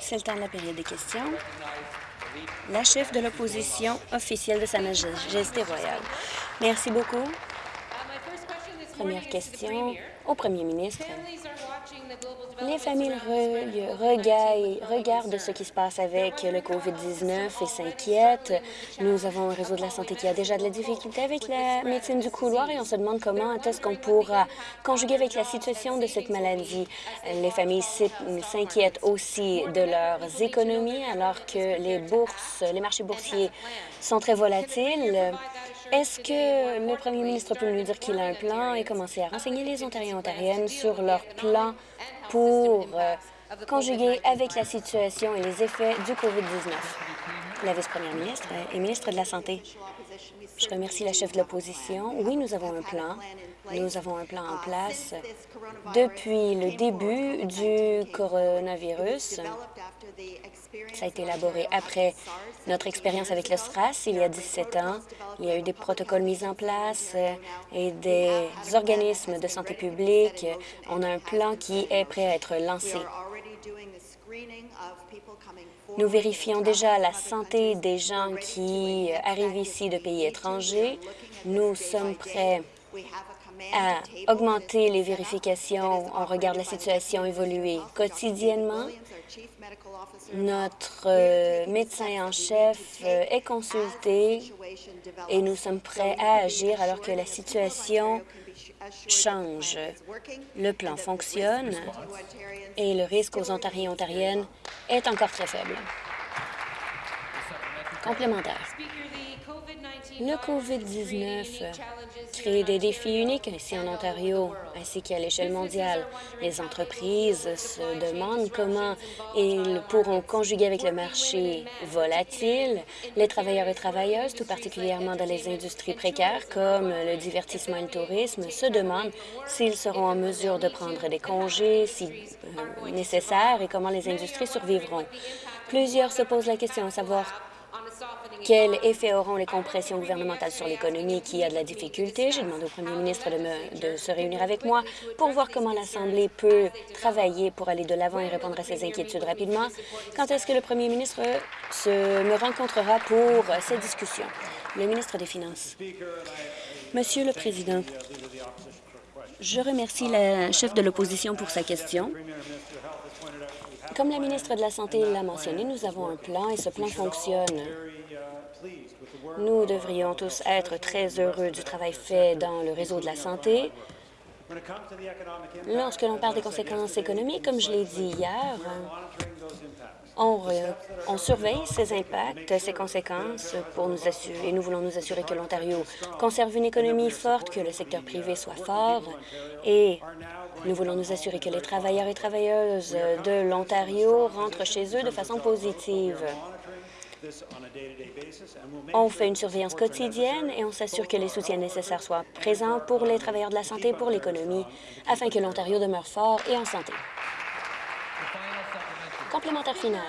C'est le temps de la période des questions. La chef de l'opposition officielle de Sa Majesté royale. Merci beaucoup. Première question au premier ministre. Les familles regardent ce qui se passe avec le COVID-19 et s'inquiètent. Nous avons un réseau de la santé qui a déjà de la difficulté avec la médecine du couloir et on se demande comment est-ce qu'on pourra conjuguer avec la situation de cette maladie. Les familles s'inquiètent aussi de leurs économies alors que les bourses, les marchés boursiers sont très volatiles. Est-ce que le premier ministre peut nous dire qu'il a un plan et commencer à renseigner les Ontariens et Ontariennes sur leur plan pour euh, conjuguer avec la situation et les effets du COVID-19? La vice-première ministre et ministre de la Santé. Je remercie la chef de l'opposition. Oui, nous avons un plan. Nous avons un plan en place depuis le début du coronavirus. Ça a été élaboré après notre expérience avec le SRAS il y a 17 ans. Il y a eu des protocoles mis en place et des organismes de santé publique. On a un plan qui est prêt à être lancé. Nous vérifions déjà la santé des gens qui arrivent ici de pays étrangers. Nous sommes prêts à augmenter les vérifications. On regarde la situation évoluer quotidiennement. Notre euh, médecin en chef euh, est consulté et nous sommes prêts à agir alors que la situation change. Le plan fonctionne et le risque aux Ontariens et Ontariennes est encore très faible. Complémentaire. Le COVID-19 crée des défis uniques ici en Ontario, ainsi qu'à l'échelle mondiale. Les entreprises se demandent comment ils pourront conjuguer avec le marché volatile. Les travailleurs et travailleuses, tout particulièrement dans les industries précaires comme le divertissement et le tourisme, se demandent s'ils seront en mesure de prendre des congés si euh, nécessaire et comment les industries survivront. Plusieurs se posent la question à savoir quel effet auront les compressions gouvernementales sur l'économie qui a de la difficulté? J'ai demandé au premier ministre de, se réunir avec moi pour voir comment l'Assemblée peut travailler pour aller de l'avant et répondre à ces inquiétudes rapidement. Quand est-ce que le premier ministre me rencontrera pour cette discussion? Le ministre des Finances. Monsieur le Président, je remercie la chef de l'opposition pour sa question. Comme la ministre de la Santé l'a mentionné, nous avons un plan et ce plan fonctionne. Nous devrions tous être très heureux du travail fait dans le réseau de la santé. Lorsque l'on parle des conséquences économiques, comme je l'ai dit hier, on, surveille ces impacts, ces conséquences pour nous assurer, et nous voulons nous assurer que l'Ontario conserve une économie forte, que le secteur privé soit fort, et nous voulons nous assurer que les travailleurs et travailleuses de l'Ontario rentrent chez eux de façon positive. On fait une surveillance quotidienne et on s'assure que les soutiens nécessaires soient présents pour les travailleurs de la santé et pour l'économie, afin que l'Ontario demeure fort et en santé. Complémentaire final.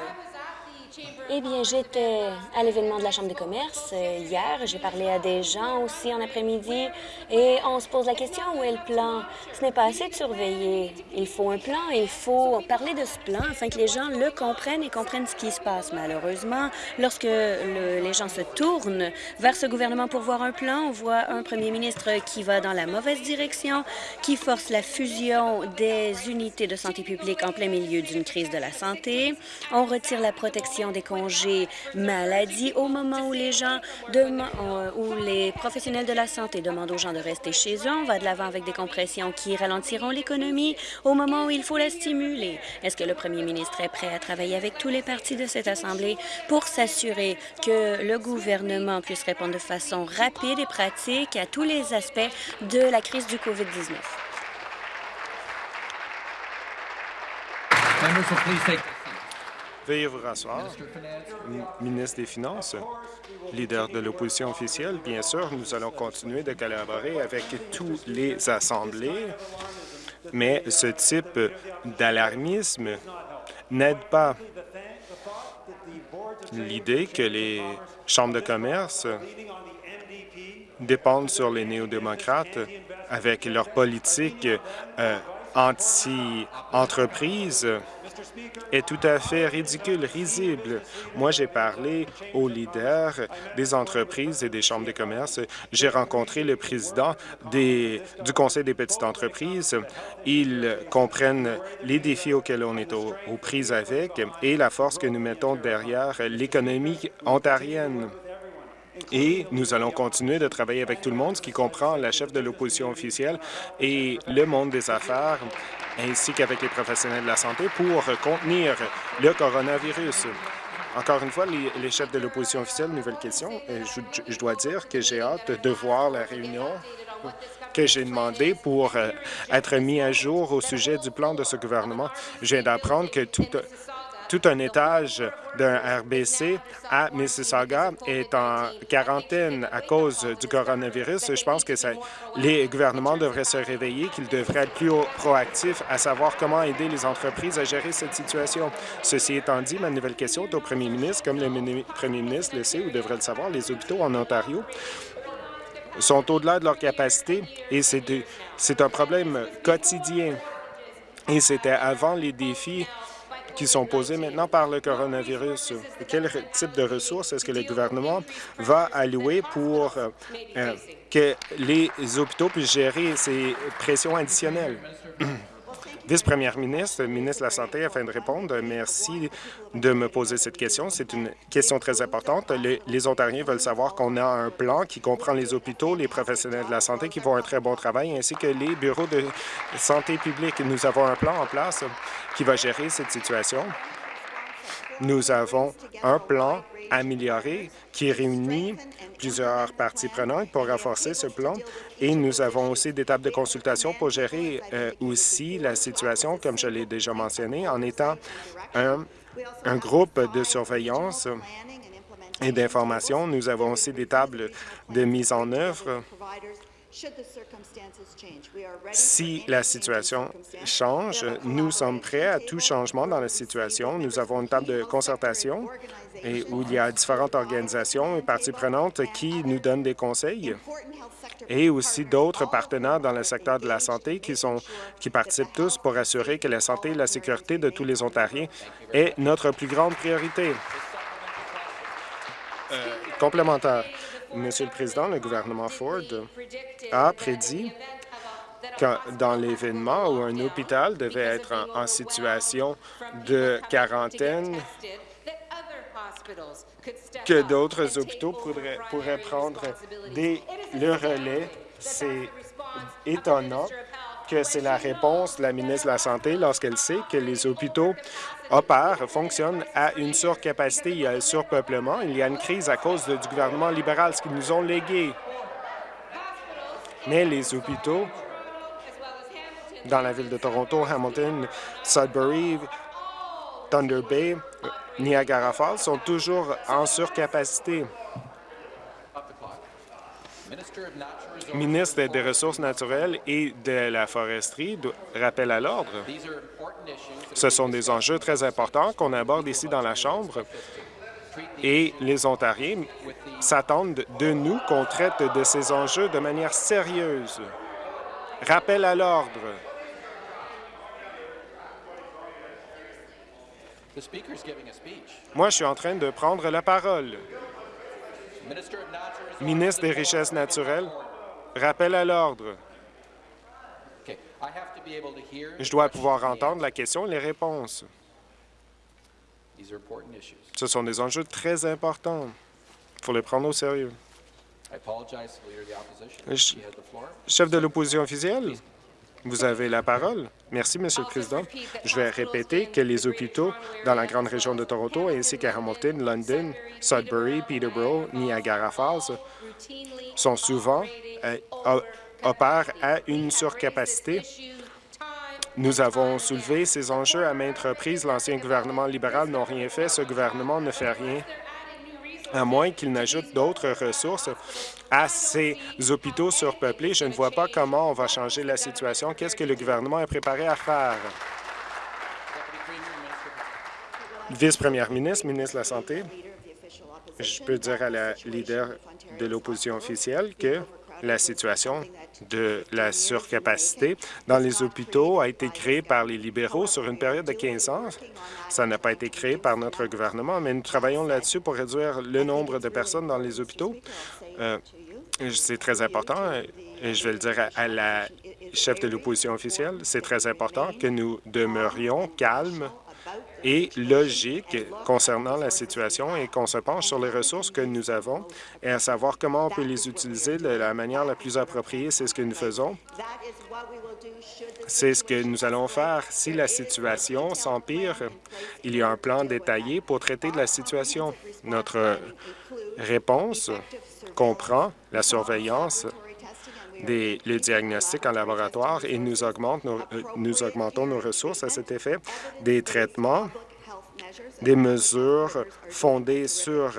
Eh bien, j'étais à l'événement de la Chambre de commerce euh, hier. J'ai parlé à des gens aussi en après-midi et on se pose la question où est le plan? Ce n'est pas assez de surveiller. Il faut un plan il faut parler de ce plan afin que les gens le comprennent et comprennent ce qui se passe. Malheureusement, lorsque les gens se tournent vers ce gouvernement pour voir un plan, on voit un premier ministre qui va dans la mauvaise direction, qui force la fusion des unités de santé publique en plein milieu d'une crise de la santé. On retire la protection des congés maladie au moment où les gens euh, où les professionnels de la santé demandent aux gens de rester chez eux. On va de l'avant avec des compressions qui ralentiront l'économie au moment où il faut la stimuler. Est-ce que le premier ministre est prêt à travailler avec tous les partis de cette Assemblée pour s'assurer que le gouvernement puisse répondre de façon rapide et pratique à tous les aspects de la crise du COVID-19? Veuillez vous rasseoir. Ministre des Finances, leader de l'opposition officielle, bien sûr, nous allons continuer de collaborer avec tous les assemblées, mais ce type d'alarmisme n'aide pas l'idée que les chambres de commerce dépendent sur les néo-démocrates avec leur politique euh, anti-entreprise est tout à fait ridicule, risible. Moi, j'ai parlé aux leaders des entreprises et des chambres de commerce. J'ai rencontré le président du Conseil des petites entreprises. Ils comprennent les défis auxquels on est aux prises avec et la force que nous mettons derrière l'économie ontarienne. Et nous allons continuer de travailler avec tout le monde, ce qui comprend la chef de l'opposition officielle et le monde des affaires, ainsi qu'avec les professionnels de la santé pour contenir le coronavirus. Encore une fois, les, chefs de l'opposition officielle, nouvelle question. Je, je, dois dire que j'ai hâte de voir la réunion que j'ai demandé pour euh, être mis à jour au sujet du plan de ce gouvernement. Je viens d'apprendre que tout, tout un étage d'un RBC à Mississauga est en quarantaine à cause du coronavirus. Je pense que les gouvernements devraient se réveiller, qu'ils devraient être plus proactifs à savoir comment aider les entreprises à gérer cette situation. Ceci étant dit, ma nouvelle question est au premier ministre. Comme le premier ministre le sait ou devrait le savoir, les hôpitaux en Ontario sont au-delà de leur capacité et c'est un problème quotidien. Et c'était avant les défis qui sont posées maintenant par le coronavirus. Quel type de ressources est-ce que le gouvernement va allouer pour euh, euh, que les hôpitaux puissent gérer ces pressions additionnelles? Vice-première ministre, ministre de la Santé, afin de répondre, merci de me poser cette question. C'est une question très importante. Les, Ontariens veulent savoir qu'on a un plan qui comprend les hôpitaux, les professionnels de la santé qui font un très bon travail, ainsi que les bureaux de santé publique. Nous avons un plan en place qui va gérer cette situation. Nous avons un plan amélioré qui réunit plusieurs parties prenantes pour renforcer ce plan et nous avons aussi des tables de consultation pour gérer euh, aussi la situation, comme je l'ai déjà mentionné, en étant un, un groupe de surveillance et d'information. Nous avons aussi des tables de mise en œuvre si la situation change, nous sommes prêts à tout changement dans la situation. Nous avons une table de concertation et où il y a différentes organisations et parties prenantes qui nous donnent des conseils et aussi d'autres partenaires dans le secteur de la santé qui, sont, qui participent tous pour assurer que la santé et la sécurité de tous les Ontariens est notre plus grande priorité. Euh, complémentaire. Monsieur le Président, le gouvernement Ford a prédit que dans l'événement où un hôpital devait être en, situation de quarantaine, que d'autres hôpitaux pourraient, prendre le relais. C'est étonnant que c'est la réponse de la ministre de la Santé lorsqu'elle sait que les hôpitaux opèrent, fonctionnent à une surcapacité, il y a un surpeuplement, il y a une crise à cause du gouvernement libéral, ce qu'ils nous ont légué. Mais les hôpitaux dans la ville de Toronto, Hamilton, Sudbury, Thunder Bay, Niagara Falls sont toujours en surcapacité ministre des Ressources naturelles et de la foresterie rappelle à l'ordre. Ce sont des enjeux très importants qu'on aborde ici dans la Chambre et les Ontariens s'attendent de nous qu'on traite de ces enjeux de manière sérieuse. Rappel à l'ordre. Moi, je suis en train de prendre la parole. Ministre des Richesses naturelles, rappel à l'ordre. Je dois pouvoir entendre la question et les réponses. Ce sont des enjeux très importants. Il faut les prendre au sérieux. Chef de l'opposition officielle, vous avez la parole. Merci, Monsieur le Président. Je vais répéter que les hôpitaux dans la grande région de Toronto, ainsi qu'à Hamilton, London, Sudbury, Peterborough, Niagara Falls, sont souvent euh, opèrent à une surcapacité. Nous avons soulevé ces enjeux à maintes reprises. L'ancien gouvernement libéral n'a rien fait. Ce gouvernement ne fait rien à moins qu'il n'ajoute d'autres ressources à ces hôpitaux surpeuplés. Je ne vois pas comment on va changer la situation. Qu'est-ce que le gouvernement est préparé à faire? Vice-première ministre, ministre de la Santé, je peux dire à la leader de l'opposition officielle que la situation de la surcapacité dans les hôpitaux a été créée par les libéraux sur une période de 15 ans. Ça n'a pas été créé par notre gouvernement, mais nous travaillons là-dessus pour réduire le nombre de personnes dans les hôpitaux. Euh, c'est très important, et je vais le dire à la chef de l'opposition officielle, c'est très important que nous demeurions calmes et logique concernant la situation et qu'on se penche sur les ressources que nous avons et à savoir comment on peut les utiliser de la manière la plus appropriée. C'est ce que nous faisons. C'est ce que nous allons faire. Si la situation s'empire, il y a un plan détaillé pour traiter de la situation. Notre réponse comprend la surveillance des, le diagnostic en laboratoire et nous, augmente euh, augmentons nos ressources à cet effet, des traitements, des mesures fondées sur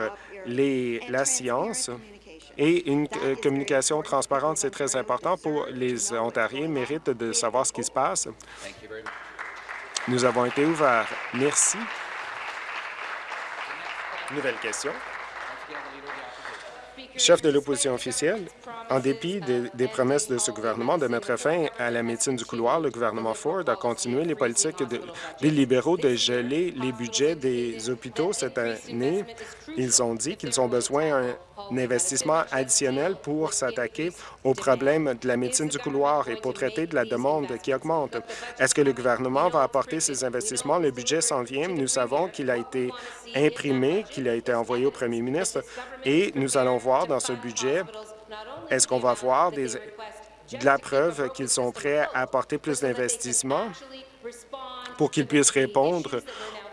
les, la science et une euh, communication transparente, c'est très important pour les Ontariens, méritent de savoir ce qui se passe. Nous avons été ouverts. Merci. Nouvelle question chef de l'opposition officielle, en dépit des, promesses de ce gouvernement de mettre fin à la médecine du couloir, le gouvernement Ford a continué les politiques des libéraux de geler les budgets des hôpitaux cette année. Ils ont dit qu'ils ont besoin d'un investissement additionnel pour s'attaquer aux problèmes de la médecine du couloir et pour traiter de la demande qui augmente. Est-ce que le gouvernement va apporter ces investissements? Le budget s'en vient. Nous savons qu'il a été imprimé, qu'il a été envoyé au premier ministre et nous allons voir dans ce budget, est-ce qu'on va voir de la preuve qu'ils sont prêts à apporter plus d'investissements pour qu'ils puissent répondre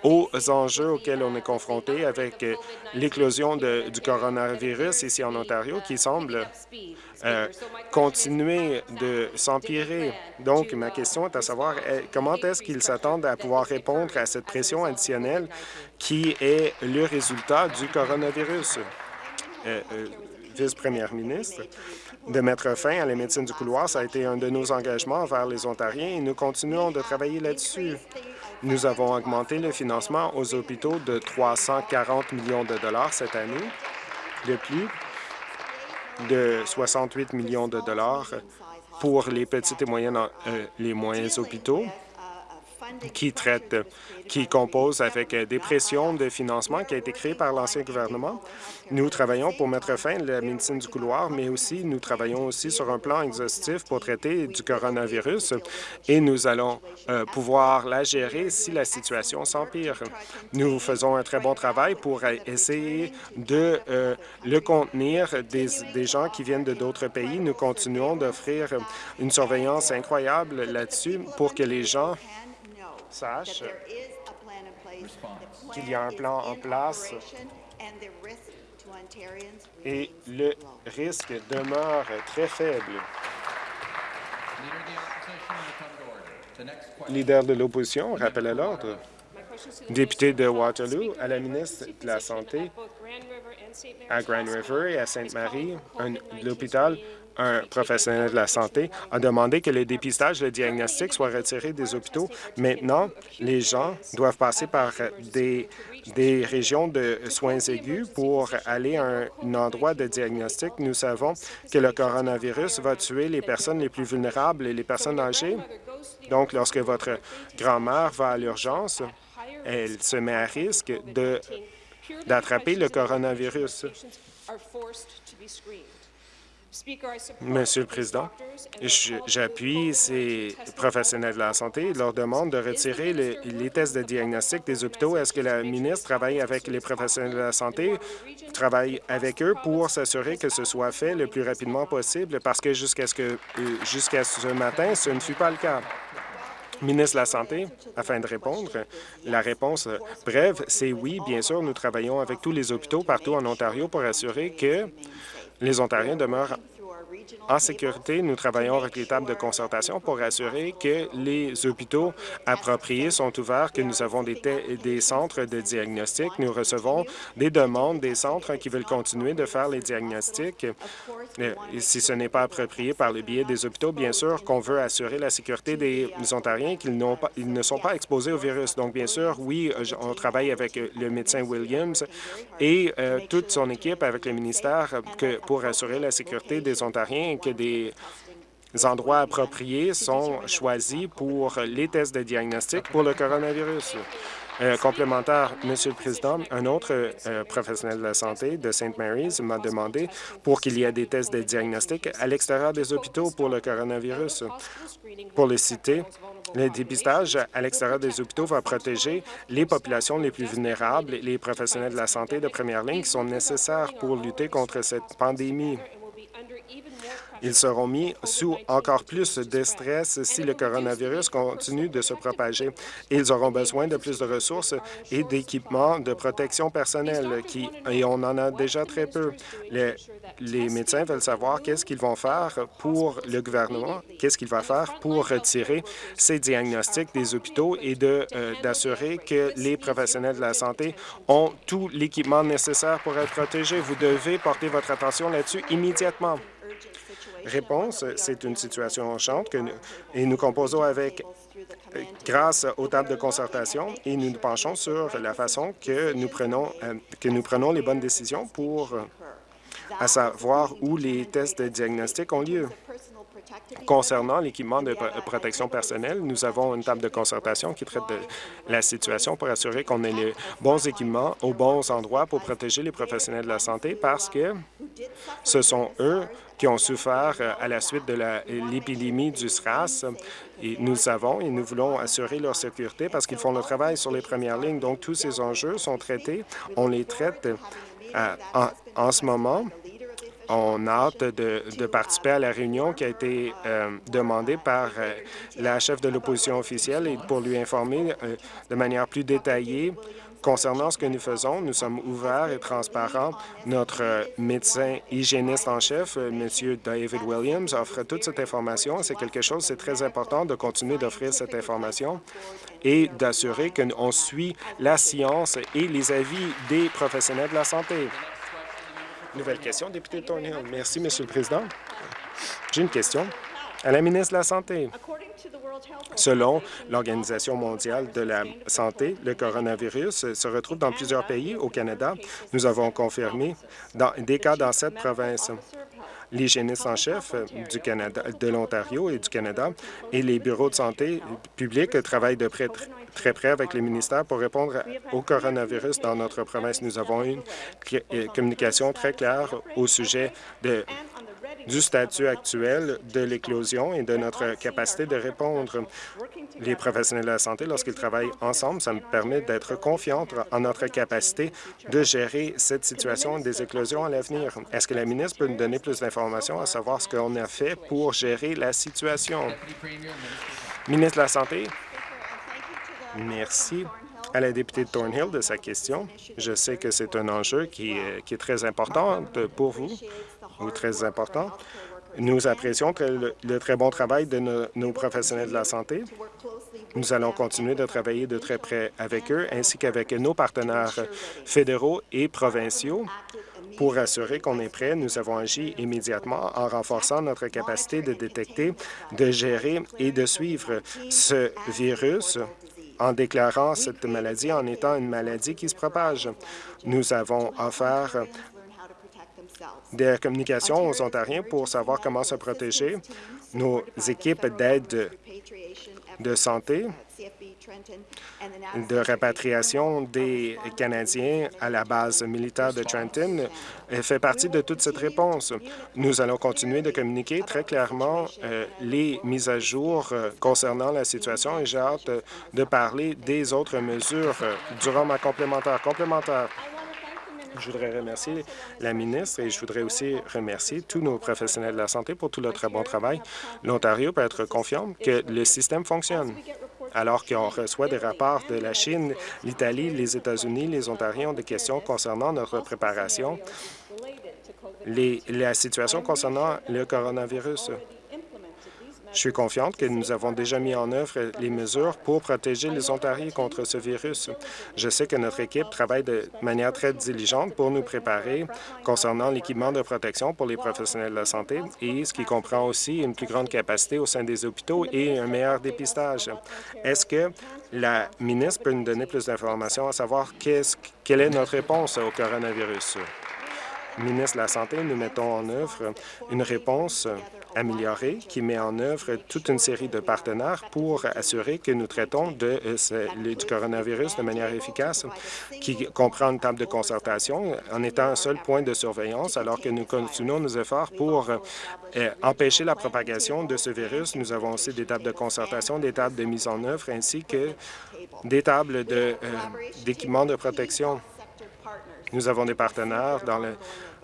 aux enjeux auxquels on est confronté avec euh, l'éclosion du coronavirus ici en Ontario qui semble euh, continuer de s'empirer. Donc, ma question est à savoir comment est-ce qu'ils s'attendent à pouvoir répondre à cette pression additionnelle qui est le résultat du coronavirus? Euh, vice-première ministre, de mettre fin à la médecine du couloir. Ça a été un de nos engagements envers les Ontariens et nous continuons de travailler là-dessus. Nous avons augmenté le financement aux hôpitaux de 340 millions de dollars cette année, de plus de 68 millions de dollars pour les petites et moyennes, euh, moyens hôpitaux qui traite, qui compose avec des pressions de financement qui a été créé par l'ancien gouvernement. Nous travaillons pour mettre fin à la médecine du couloir, mais aussi nous travaillons aussi sur un plan exhaustif pour traiter du coronavirus et nous allons euh, pouvoir la gérer si la situation s'empire. Nous faisons un très bon travail pour essayer de euh, le contenir des, des gens qui viennent de d'autres pays. Nous continuons d'offrir une surveillance incroyable là-dessus pour que les gens sache qu'il y a un plan en place. et le risque demeure très faible. Leader de l'opposition, rappel à l'ordre. Député de Waterloo, à la ministre de la Santé, à Grand River et à Sainte-Marie, l'hôpital un professionnel de la santé, a demandé que le dépistage le diagnostic soient retirés des hôpitaux. Maintenant, les gens doivent passer par des, des régions de soins aigus pour aller à un endroit de diagnostic. Nous savons que le coronavirus va tuer les personnes les plus vulnérables et les personnes âgées. Donc, lorsque votre grand-mère va à l'urgence, elle se met à risque d'attraper le coronavirus. Monsieur le Président, j'appuie ces professionnels de la santé leur demande de retirer les, tests de diagnostic des hôpitaux. Est-ce que la ministre travaille avec les professionnels de la santé, travaille avec eux pour s'assurer que ce soit fait le plus rapidement possible, parce que jusqu'à ce, euh, jusqu'à ce matin, ce ne fut pas le cas. Ministre de la Santé, afin de répondre, la réponse brève, c'est oui, bien sûr, nous travaillons avec tous les hôpitaux partout en Ontario pour assurer que les Ontariens demeurent en sécurité, nous travaillons avec les tables de concertation pour assurer que les hôpitaux appropriés sont ouverts, que nous avons des, des centres de diagnostic. Nous recevons des demandes des centres qui veulent continuer de faire les diagnostics. Si ce n'est pas approprié par le biais des hôpitaux, bien sûr qu'on veut assurer la sécurité des Ontariens, qu'ils ils ne sont pas exposés au virus. Donc, bien sûr, oui, on travaille avec le médecin Williams et euh, toute son équipe avec le ministère que, pour assurer la sécurité des Ontariens Et que des endroits appropriés sont choisis pour les tests de diagnostic pour le coronavirus. Euh, complémentaire, Monsieur le Président, un autre euh, professionnel de la santé de St. Mary's m'a demandé pour qu'il y ait des tests de diagnostic à l'extérieur des hôpitaux pour le coronavirus. Pour le citer, le dépistage à l'extérieur des hôpitaux va protéger les populations les plus vulnérables, les professionnels de la santé de première ligne qui sont nécessaires pour lutter contre cette pandémie. Ils seront mis sous encore plus de stress si le coronavirus continue de se propager. Ils auront besoin de plus de ressources et d'équipements de protection personnelle, qui, et on en a déjà très peu. Les, médecins veulent savoir qu'est-ce qu'ils vont faire pour le gouvernement, qu'est-ce qu'il va faire pour retirer ces diagnostics des hôpitaux et euh, d'assurer que les professionnels de la santé ont tout l'équipement nécessaire pour être protégés. Vous devez porter votre attention là-dessus immédiatement. Réponse, c'est une situation enchante que et nous composons avec grâce aux tables de concertation et nous nous penchons sur la façon que nous prenons, euh, que nous prenons les bonnes décisions pour euh, savoir où les tests de diagnostic ont lieu. Concernant l'équipement de protection personnelle, nous avons une table de concertation qui traite de la situation pour assurer qu'on ait les bons équipements aux bons endroits pour protéger les professionnels de la santé parce que ce sont eux qui ont souffert euh, à la suite de l'épidémie du SRAS. Et nous savons et nous voulons assurer leur sécurité parce qu'ils font le travail sur les premières lignes. Donc, tous ces enjeux sont traités. On les traite euh, en ce moment on hâte de, participer à la réunion qui a été euh, demandée par euh, la chef de l'opposition officielle et pour lui informer euh, de manière plus détaillée concernant ce que nous faisons. Nous sommes ouverts et transparents. Notre médecin hygiéniste en chef, M. David Williams, offre toute cette information. C'est quelque chose, c'est très important de continuer d'offrir cette information et d'assurer qu'on suit la science et les avis des professionnels de la santé. Nouvelle question, député Thornhill. Merci, Monsieur le Président. J'ai une question à la ministre de la Santé. Selon l'Organisation mondiale de la santé, le coronavirus se retrouve dans plusieurs pays au Canada. Nous avons confirmé dans, des cas dans sept provinces. L'hygiéniste en chef du Canada, de l'Ontario et du Canada et les bureaux de santé publics travaillent de près très près avec les ministères pour répondre au coronavirus dans notre province. Nous avons une euh, communication très claire au sujet de du statut actuel de l'éclosion et de notre capacité de répondre. Les professionnels de la santé, lorsqu'ils travaillent ensemble, ça me permet d'être confiante en notre capacité de gérer cette situation des éclosions à l'avenir. Est-ce que la ministre peut nous donner plus d'informations à savoir ce qu'on a fait pour gérer la situation? Ministre de la Santé, Merci à la députée de Thornhill de sa question. Je sais que c'est un enjeu qui est, très important pour vous, ou très important. Nous apprécions le, très bon travail de nos professionnels de la santé. Nous allons continuer de travailler de très près avec eux, ainsi qu'avec nos partenaires fédéraux et provinciaux pour assurer qu'on est prêt, nous avons agi immédiatement en renforçant notre capacité de détecter, de gérer et de suivre ce virus en déclarant cette maladie en étant une maladie qui se propage. Nous avons offert des communications aux Ontariens pour savoir comment se protéger. Nos équipes d'aide de santé de répatriation des Canadiens à la base militaire de Trenton fait partie de toute cette réponse. Nous allons continuer de communiquer très clairement euh, les mises à jour euh, concernant la situation et j'ai hâte de parler des autres mesures euh, durant ma complémentaire. Complémentaire. Je voudrais remercier la ministre et je voudrais aussi remercier tous nos professionnels de la santé pour tout leur très bon travail. L'Ontario peut être confiant que le système fonctionne alors qu'on reçoit des rapports de la Chine, l'Italie, les États-Unis, les Ontariens ont des questions concernant notre préparation, la situation concernant le coronavirus. Je suis confiante que nous avons déjà mis en œuvre les mesures pour protéger les Ontariens contre ce virus. Je sais que notre équipe travaille de manière très diligente pour nous préparer concernant l'équipement de protection pour les professionnels de la santé et ce qui comprend aussi une plus grande capacité au sein des hôpitaux et un meilleur dépistage. Est-ce que la ministre peut nous donner plus d'informations à savoir quelle est notre réponse au coronavirus? ministre de la Santé, nous mettons en œuvre une réponse améliorée qui met en œuvre toute une série de partenaires pour assurer que nous traitons euh, du coronavirus de manière efficace, qui comprend une table de concertation en étant un seul point de surveillance alors que nous continuons nos efforts pour euh, empêcher la propagation de ce virus. Nous avons aussi des tables de concertation, des tables de mise en œuvre ainsi que des tables euh, d'équipements de protection. Nous avons des partenaires dans le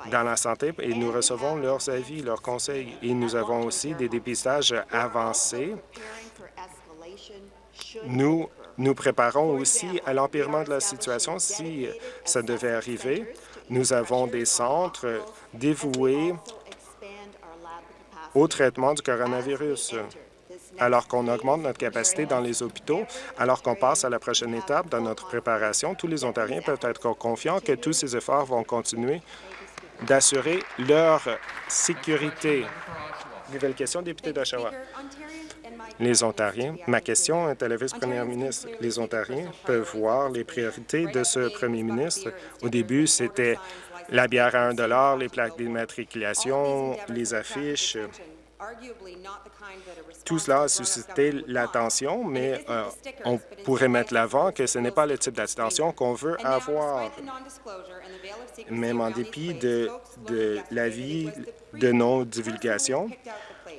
dans la santé et nous recevons leurs avis, leurs conseils. Et nous avons aussi des dépistages avancés. Nous nous préparons aussi à l'empirement de la situation si ça devait arriver. Nous avons des centres dévoués au traitement du coronavirus. Alors qu'on augmente notre capacité dans les hôpitaux, alors qu'on passe à la prochaine étape dans notre préparation, tous les Ontariens peuvent être confiants que tous ces efforts vont continuer d'assurer leur sécurité. Nouvelle question, député d'Oshawa. Les Ontariens, ma question est à la vice-première ministre. Les Ontariens peuvent voir les priorités de ce premier ministre. Au début, c'était la bière à 1 les plaques d'immatriculation, les affiches, tout cela a suscité l'attention, mais euh, on pourrait mettre l'avant que ce n'est pas le type d'attention qu'on veut avoir. Même en dépit de, de l'avis de non-divulgation,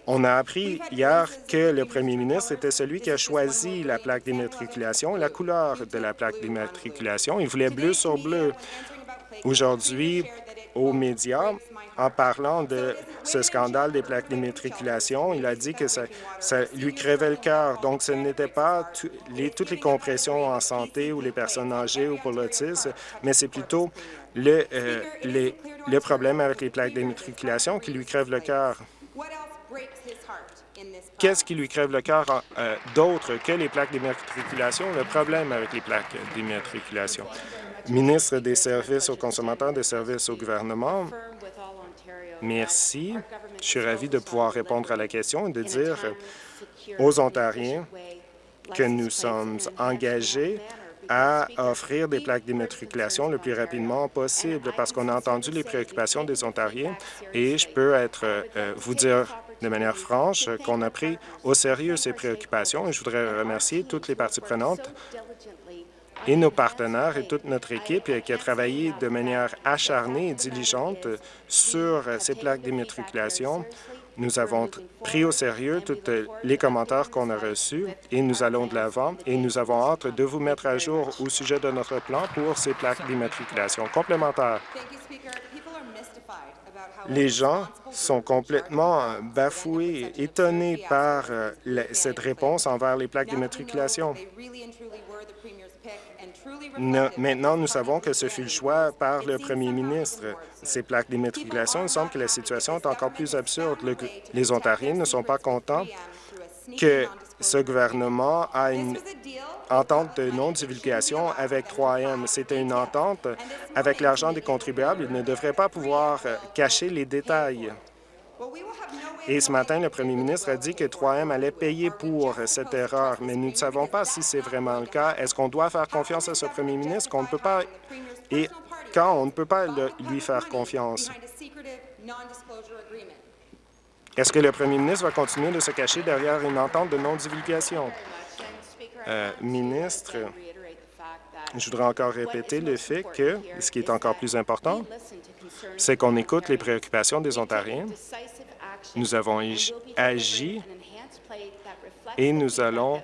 on a appris hier que le premier ministre était celui qui a choisi la plaque d'immatriculation, la couleur de la plaque d'immatriculation. Il voulait bleu sur bleu. Aujourd'hui, aux médias, en parlant de ce scandale des plaques d'immatriculation. Il a dit que ça, lui crevait le cœur. Donc, ce n'était pas toutes les compressions en santé ou les personnes âgées ou pour l'autisme, mais c'est plutôt le, euh, problème avec les plaques d'immatriculation qui lui crève le cœur. Qu'est-ce qui lui crève le cœur euh, d'autre que les plaques d'immatriculation, le problème avec les plaques d'immatriculation? Ministre des Services aux consommateurs, des services au gouvernement, Merci. Je suis ravi de pouvoir répondre à la question et de dire aux Ontariens que nous sommes engagés à offrir des plaques d'immatriculation le plus rapidement possible parce qu'on a entendu les préoccupations des Ontariens et je peux être euh, vous dire de manière franche qu'on a pris au sérieux ces préoccupations et je voudrais remercier toutes les parties prenantes et nos partenaires et toute notre équipe qui a travaillé de manière acharnée et diligente sur ces plaques d'immatriculation. Nous avons pris au sérieux tous les commentaires qu'on a reçus et nous allons de l'avant et nous avons hâte de vous mettre à jour au sujet de notre plan pour ces plaques d'immatriculation complémentaires. Les gens sont complètement bafoués, étonnés par euh, cette réponse envers les plaques d'immatriculation. Maintenant, nous savons que ce fut le choix par le premier ministre. Ces plaques d'immatriculation, il semble que la situation est encore plus absurde. les Ontariens ne sont pas contents que ce gouvernement a une entente de non-divulgation avec 3M. C'était une entente avec l'argent des contribuables. Ils ne devraient pas pouvoir cacher les détails. Et ce matin, le premier ministre a dit que 3M allait payer pour cette erreur, mais nous ne savons pas si c'est vraiment le cas. Est-ce qu'on doit faire confiance à ce premier ministre qu'on ne peut pas et quand on ne peut pas lui faire confiance? Est-ce que le premier ministre va continuer de se cacher derrière une entente de non-divulgation? Euh, ministre, je voudrais encore répéter le fait que, ce qui est encore plus important, c'est qu'on écoute les préoccupations des Ontariens nous avons agi et nous allons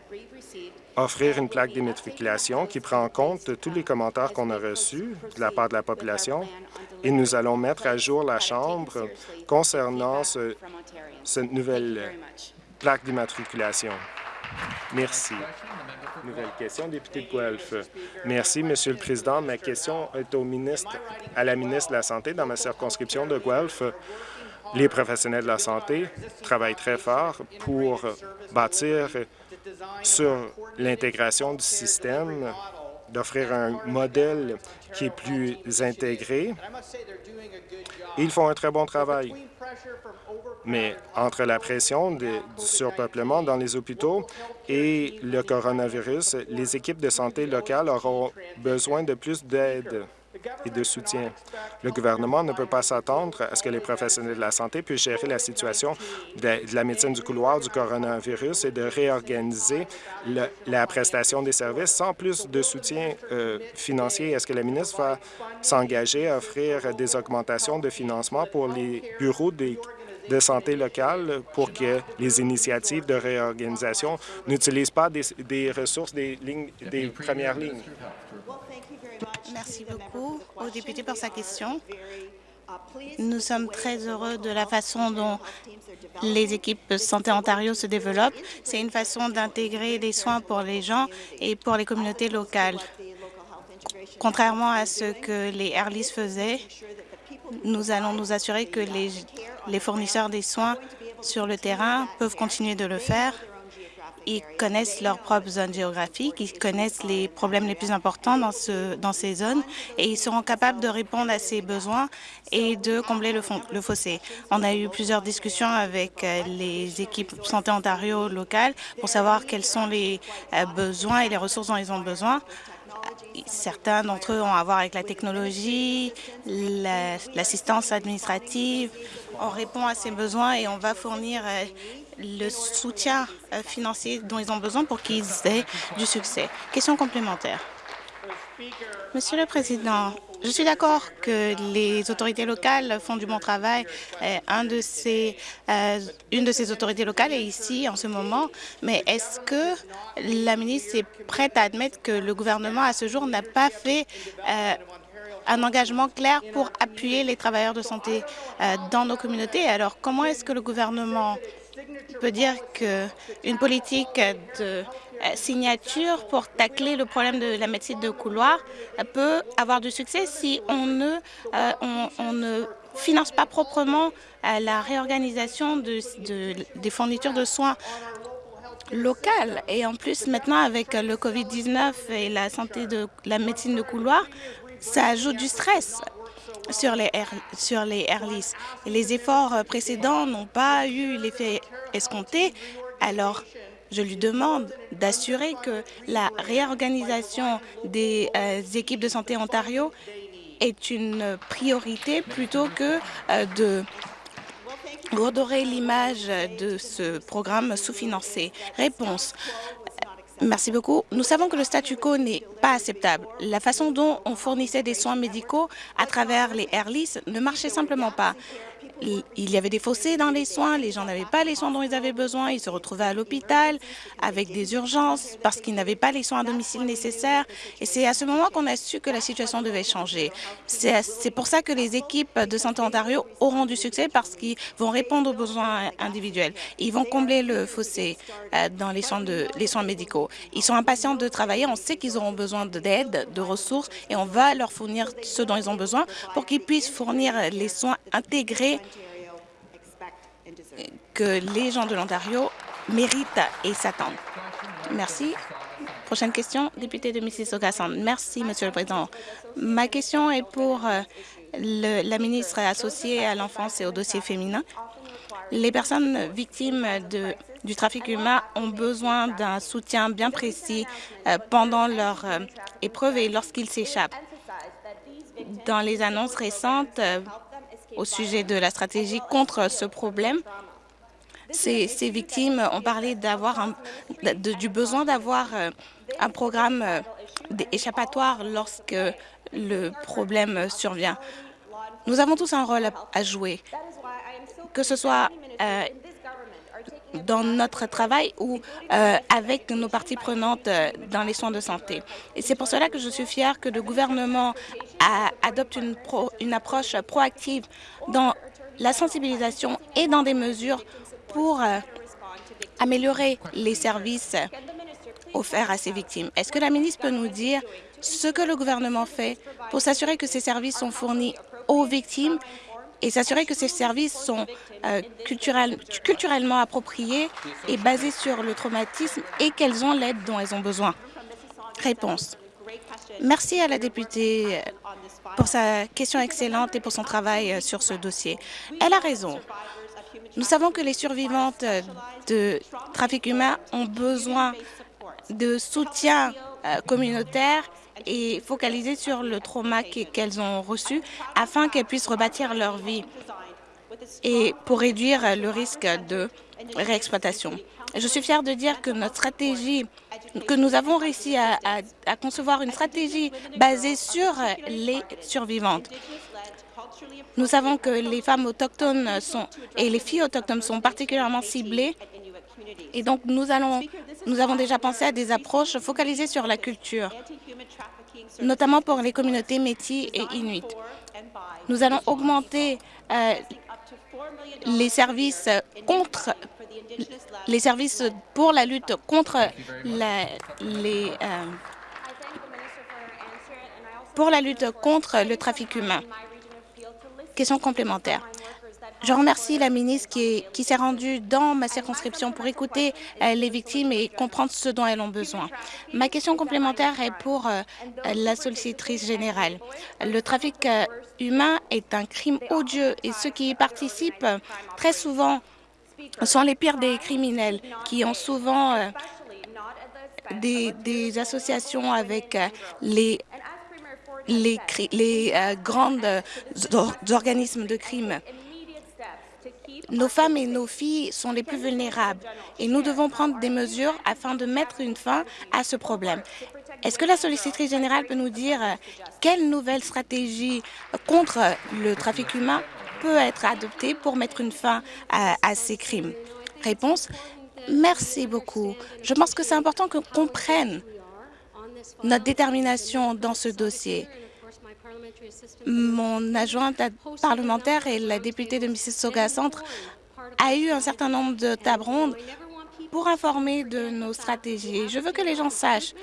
offrir une plaque d'immatriculation qui prend en compte tous les commentaires qu'on a reçus de la part de la population et nous allons mettre à jour la Chambre concernant ce, cette nouvelle plaque d'immatriculation. Merci. Nouvelle question, député de Guelph. Merci, Monsieur le Président. Ma question est au ministre, à la ministre de la Santé dans ma circonscription de Guelph. Les professionnels de la santé travaillent très fort pour bâtir sur l'intégration du système, d'offrir un modèle qui est plus intégré. Ils font un très bon travail. Mais entre la pression du surpeuplement dans les hôpitaux et le coronavirus, les équipes de santé locales auront besoin de plus d'aide. Et de soutien. Le gouvernement ne peut pas s'attendre à ce que les professionnels de la santé puissent gérer la situation de, la médecine du couloir du coronavirus et de réorganiser la prestation des services sans plus de soutien euh, financier. Est-ce que la ministre va s'engager à offrir des augmentations de financement pour les bureaux de santé locales pour que les initiatives de réorganisation n'utilisent pas des, ressources des premières lignes. Merci beaucoup au député pour sa question. Nous sommes très heureux de la façon dont les équipes Santé Ontario se développent. C'est une façon d'intégrer des soins pour les gens et pour les communautés locales. Contrairement à ce que les Airlis faisaient, nous allons nous assurer que les, les fournisseurs des soins sur le terrain peuvent continuer de le faire ils connaissent leurs propres zones géographiques, ils connaissent les problèmes les plus importants dans, ce, dans ces zones et ils seront capables de répondre à ces besoins et de combler le, le fossé. On a eu plusieurs discussions avec euh, les équipes Santé Ontario locales pour savoir quels sont les euh, besoins et les ressources dont ils ont besoin. Certains d'entre eux ont à voir avec la technologie, l'assistance administrative. On répond à ces besoins et on va fournir euh, le soutien euh, financier dont ils ont besoin pour qu'ils aient du succès. Question complémentaire. Monsieur le Président, je suis d'accord que les autorités locales font du bon travail. Euh, un de ces, euh, une de ces autorités locales est ici en ce moment, mais est-ce que la ministre est prête à admettre que le gouvernement, à ce jour, n'a pas fait un engagement clair pour appuyer les travailleurs de santé dans nos communautés? Alors, comment est-ce que le gouvernement peut dire qu'une politique de euh, signature pour tacler le problème de la médecine de couloir peut avoir du succès si on ne, euh, finance pas proprement euh, la réorganisation de, des fournitures de soins locales. Et en plus, maintenant, avec le COVID-19 et la santé de la médecine de couloir, ça ajoute du stress sur les, sur les Airlis. Les efforts euh, précédents n'ont pas eu l'effet escompté, alors je lui demande d'assurer que la réorganisation des euh, équipes de santé Ontario est une priorité plutôt que euh, de redorer l'image de ce programme sous-financé. Réponse. Merci beaucoup. Nous savons que le statu quo n'est pas acceptable. La façon dont on fournissait des soins médicaux à travers les Airlis ne marchait simplement pas il y avait des fossés dans les soins, les gens n'avaient pas les soins dont ils avaient besoin, ils se retrouvaient à l'hôpital avec des urgences parce qu'ils n'avaient pas les soins à domicile nécessaires. Et c'est à ce moment qu'on a su que la situation devait changer. C'est pour ça que les équipes de Santé Ontario auront du succès parce qu'ils vont répondre aux besoins individuels. Ils vont combler le fossé euh, dans les soins, de, les soins médicaux. Ils sont impatients de travailler, on sait qu'ils auront besoin d'aide, de ressources et on va leur fournir ce dont ils ont besoin pour qu'ils puissent fournir les soins intégrés que les gens de l'Ontario méritent et s'attendent. Merci. Prochaine question, député de mississauga Merci, Monsieur le Président. Ma question est pour euh, la ministre associée à l'enfance et aux dossiers féminins. Les personnes victimes du trafic humain ont besoin d'un soutien bien précis euh, pendant leur euh, épreuve et lorsqu'ils s'échappent. Dans les annonces récentes, au sujet de la stratégie contre ce problème. Ces, victimes ont parlé du besoin d'avoir euh, un programme euh, échappatoire lorsque le problème survient. Nous avons tous un rôle à jouer, que ce soit euh, dans notre travail ou avec nos parties prenantes dans les soins de santé. Et c'est pour cela que je suis fière que le gouvernement adopte une, approche proactive dans la sensibilisation et dans des mesures pour euh, améliorer les services offerts à ces victimes. Est-ce que la ministre peut nous dire ce que le gouvernement fait pour s'assurer que ces services sont fournis aux victimes et s'assurer que ces services sont euh, culturellement appropriés et basés sur le traumatisme et qu'elles ont l'aide dont elles ont besoin. Réponse. Merci à la députée euh, pour sa question excellente et pour son travail euh, sur ce dossier. Elle a raison. Nous savons que les survivantes de trafic humain ont besoin de soutien communautaire et focaliser sur le trauma qu'elles ont reçu afin qu'elles puissent rebâtir leur vie et pour réduire le risque de réexploitation. Je suis fière de dire que notre stratégie, que nous avons réussi à, concevoir une stratégie basée sur les survivantes. Nous savons que les femmes autochtones sont, et les filles autochtones sont particulièrement ciblées et donc nous avons déjà pensé à des approches focalisées sur la culture, notamment pour les communautés métis et inuits. Nous allons augmenter euh, les services contre les services pour la lutte contre euh, pour la lutte contre le trafic humain. Question complémentaire. Je remercie la ministre qui, qui s'est rendue dans ma circonscription pour écouter euh, les victimes et comprendre ce dont elles ont besoin. Ma question complémentaire est pour euh, la sollicitrice générale. Le trafic euh, humain est un crime odieux et ceux qui y participent très souvent sont les pires des criminels qui ont souvent des, des, associations avec les les, les grands organismes de crime. Nos femmes et nos filles sont les plus vulnérables et nous devons prendre des mesures afin de mettre une fin à ce problème. Est-ce que la sollicitrice générale peut nous dire euh, quelle nouvelle stratégie contre le trafic humain peut être adoptée pour mettre une fin à, à ces crimes? Réponse Merci beaucoup. Je pense que c'est important qu'on comprenne notre détermination dans ce dossier. Mon adjointe parlementaire et la députée de Mississauga Centre a eu un certain nombre de tables rondes pour informer de nos stratégies. Je veux que les gens sachent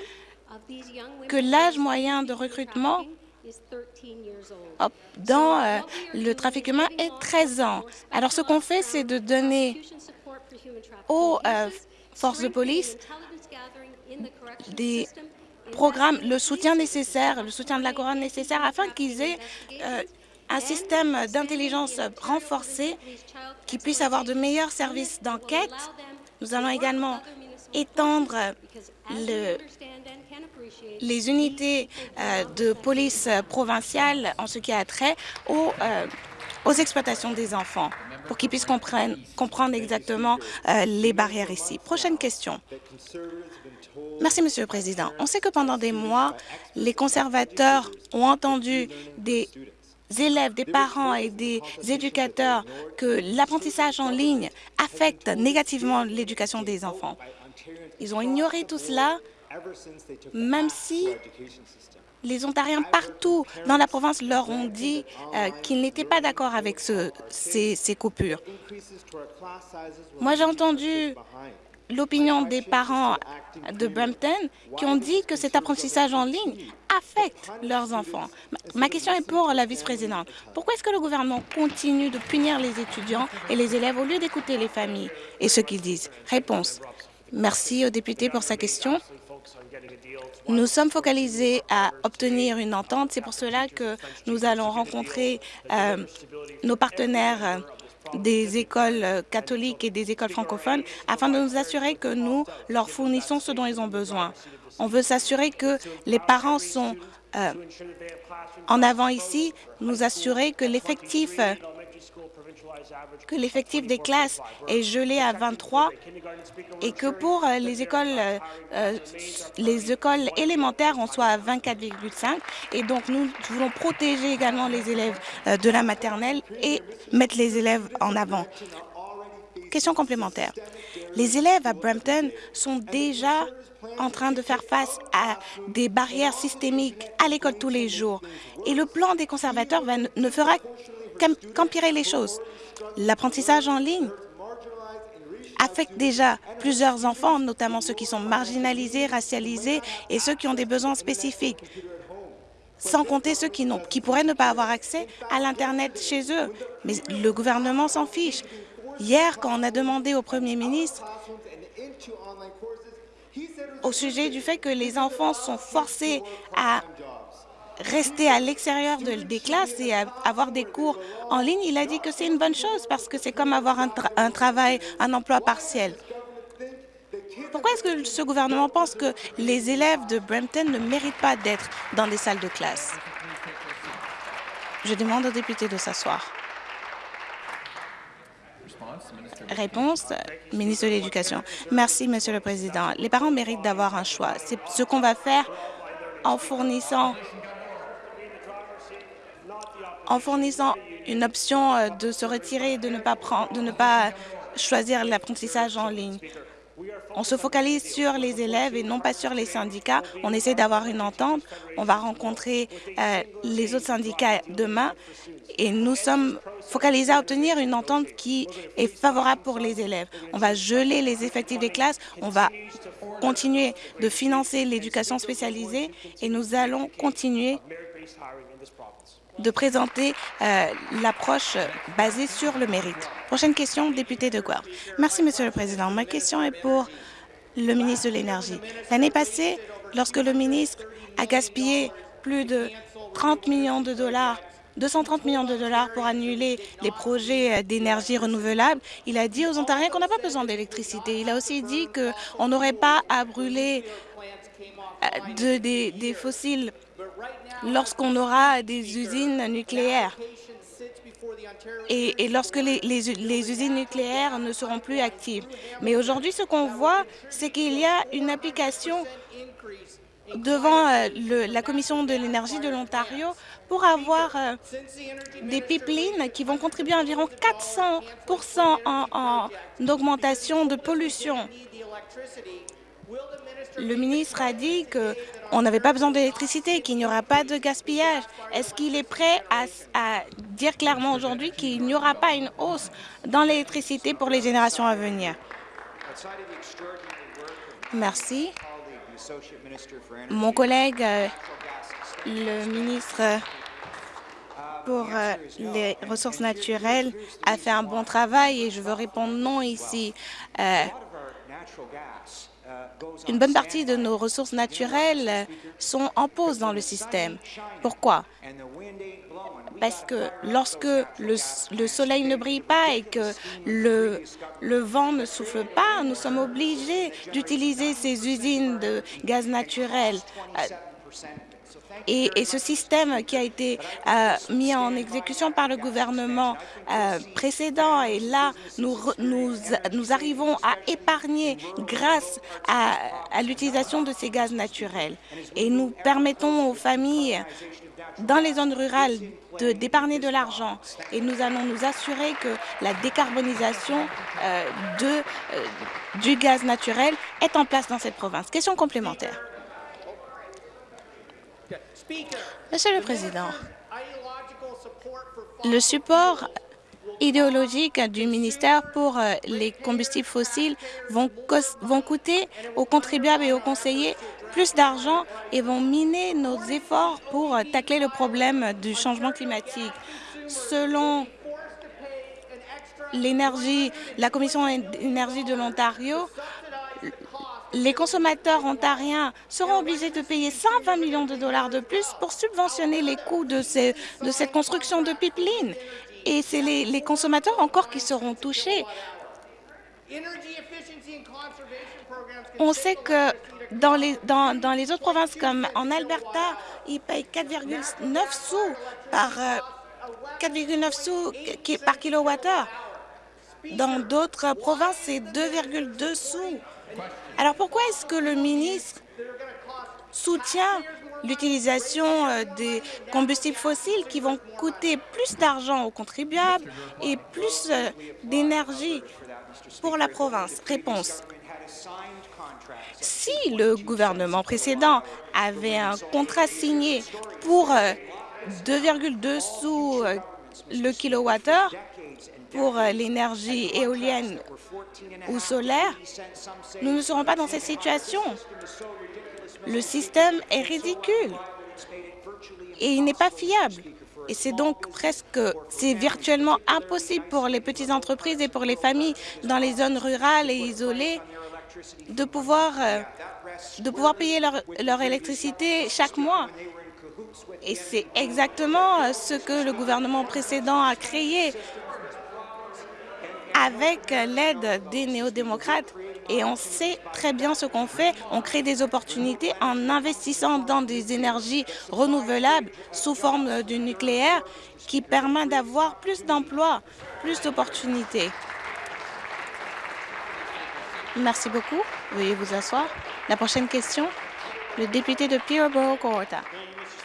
que l'âge moyen de recrutement dans euh, le trafic humain est 13 ans. Alors, ce qu'on fait, c'est de donner aux euh, forces de police des programme le soutien nécessaire, le soutien de la couronne nécessaire afin qu'ils aient euh, un système d'intelligence renforcé qui puisse avoir de meilleurs services d'enquête. Nous allons également étendre le, les unités euh, de police provinciale en ce qui a trait aux, euh, aux exploitations des enfants pour qu'ils puissent comprendre, comprendre exactement les barrières ici. Prochaine question. Merci, Monsieur le Président. On sait que pendant des mois, les conservateurs ont entendu des élèves, des parents et des éducateurs que l'apprentissage en ligne affecte négativement l'éducation des enfants. Ils ont ignoré tout cela, même si les Ontariens partout dans la province leur ont dit euh, qu'ils n'étaient pas d'accord avec ce, ces, ces coupures. Moi, j'ai entendu l'opinion des parents de Brampton qui ont dit que cet apprentissage en ligne affecte leurs enfants. Ma question est pour la vice-présidente. Pourquoi est-ce que le gouvernement continue de punir les étudiants et les élèves au lieu d'écouter les familles et ce qu'ils disent? Réponse. Merci au député pour sa question. Nous sommes focalisés à obtenir une entente. C'est pour cela que nous allons rencontrer euh, nos partenaires des écoles euh, catholiques et des écoles francophones afin de nous assurer que nous leur fournissons ce dont ils ont besoin. On veut s'assurer que les parents sont euh, en avant ici, nous assurer que l'effectif que l'effectif des classes est gelé à 23 et que pour euh, les écoles, euh, les écoles élémentaires, on soit à 24,5. Et donc, nous voulons protéger également les élèves euh, de la maternelle et mettre les élèves en avant. Question complémentaire. Les élèves à Brampton sont déjà en train de faire face à des barrières systémiques à l'école tous les jours. Et le plan des conservateurs ne fera qu'empirer les choses. L'apprentissage en ligne affecte déjà plusieurs enfants, notamment ceux qui sont marginalisés, racialisés et ceux qui ont des besoins spécifiques, sans compter ceux qui, qui pourraient ne pas avoir accès à l'Internet chez eux. Mais le gouvernement s'en fiche. Hier, quand on a demandé au Premier ministre au sujet du fait que les enfants sont forcés à rester à l'extérieur des classes et avoir des cours en ligne, il a dit que c'est une bonne chose parce que c'est comme avoir un, travail, un emploi partiel. Pourquoi est-ce que ce gouvernement pense que les élèves de Brampton ne méritent pas d'être dans les salles de classe? Je demande aux députés de s'asseoir. Réponse, ministre de l'Éducation. Merci, Monsieur le Président. Les parents méritent d'avoir un choix. C'est ce qu'on va faire en fournissant en fournissant une option euh, de se retirer et de ne pas, prendre, de ne pas choisir l'apprentissage en ligne. On se focalise sur les élèves et non pas sur les syndicats. On essaie d'avoir une entente. On va rencontrer euh, les autres syndicats demain et nous sommes focalisés à obtenir une entente qui est favorable pour les élèves. On va geler les effectifs des classes, on va continuer de financer l'éducation spécialisée et nous allons continuer de présenter euh, l'approche basée sur le mérite. Prochaine question, député de Guelph. Merci, Monsieur le Président. Ma question est pour le ministre de l'Énergie. L'année passée, lorsque le ministre a gaspillé plus de 30 millions de dollars 230 millions de dollars pour annuler les projets d'énergie renouvelable. Il a dit aux Ontariens qu'on n'a pas besoin d'électricité. Il a aussi dit qu'on n'aurait pas à brûler euh, des fossiles lorsqu'on aura des usines nucléaires et, lorsque les, usines nucléaires ne seront plus actives. Mais aujourd'hui, ce qu'on voit, c'est qu'il y a une application devant euh, la Commission de l'énergie de l'Ontario pour avoir euh, des pipelines qui vont contribuer à environ 400% en augmentation de pollution. Le ministre a dit qu'on n'avait pas besoin d'électricité, qu'il n'y aura pas de gaspillage. Est-ce qu'il est prêt à, dire clairement aujourd'hui qu'il n'y aura pas une hausse dans l'électricité pour les générations à venir? Merci. Mon collègue, euh, le ministre pour euh, les ressources naturelles, a fait un bon travail et je veux répondre non ici. Euh, une bonne partie de nos ressources naturelles sont en pause dans le système. Pourquoi? Parce que lorsque le, soleil ne brille pas et que le, vent ne souffle pas, nous sommes obligés d'utiliser ces usines de gaz naturel. Et, ce système qui a été euh, mis en exécution par le gouvernement euh, précédent, et là, nous, arrivons à épargner grâce à, l'utilisation de ces gaz naturels. Et nous permettons aux familles dans les zones rurales d'épargner de, l'argent et nous allons nous assurer que la décarbonisation euh, du gaz naturel est en place dans cette province. Question complémentaire. Monsieur le Président, le support idéologique du ministère pour euh, les combustibles fossiles vont, coûter aux contribuables et aux conseillers plus d'argent et vont miner nos efforts pour euh, tacler le problème du changement climatique. Selon l'énergie, la Commission énergie de l'Ontario, les consommateurs ontariens seront obligés de payer 120 millions de dollars de plus pour subventionner les coûts de, cette construction de pipeline. Et c'est les, consommateurs encore qui seront touchés. On sait que dans les, dans, dans les autres provinces, comme en Alberta, ils payent 4,9 sous par 4,9 euh, sous par kilowattheure. Dans d'autres provinces, c'est 2,2 sous. Alors pourquoi est-ce que le ministre soutient l'utilisation euh, des combustibles fossiles qui vont coûter plus d'argent aux contribuables et plus euh, d'énergie pour la province? Réponse. Si le gouvernement précédent avait un contrat signé pour 2,2 euh, sous le kilowattheure, pour euh, l'énergie éolienne ou solaire, nous ne serons pas dans cette situation. Le système est ridicule et il n'est pas fiable. Et c'est donc presque, c'est virtuellement impossible pour les petites entreprises et pour les familles dans les zones rurales et isolées de pouvoir, euh, de pouvoir payer leur, leur électricité chaque mois. Et c'est exactement euh, ce que le gouvernement précédent a créé avec l'aide des néo-démocrates, et on sait très bien ce qu'on fait. On crée des opportunités en investissant dans des énergies renouvelables sous forme du nucléaire qui permet d'avoir plus d'emplois, plus d'opportunités. Merci beaucoup. Veuillez vous asseoir. La prochaine question, le député de Peterborough-Cohorta.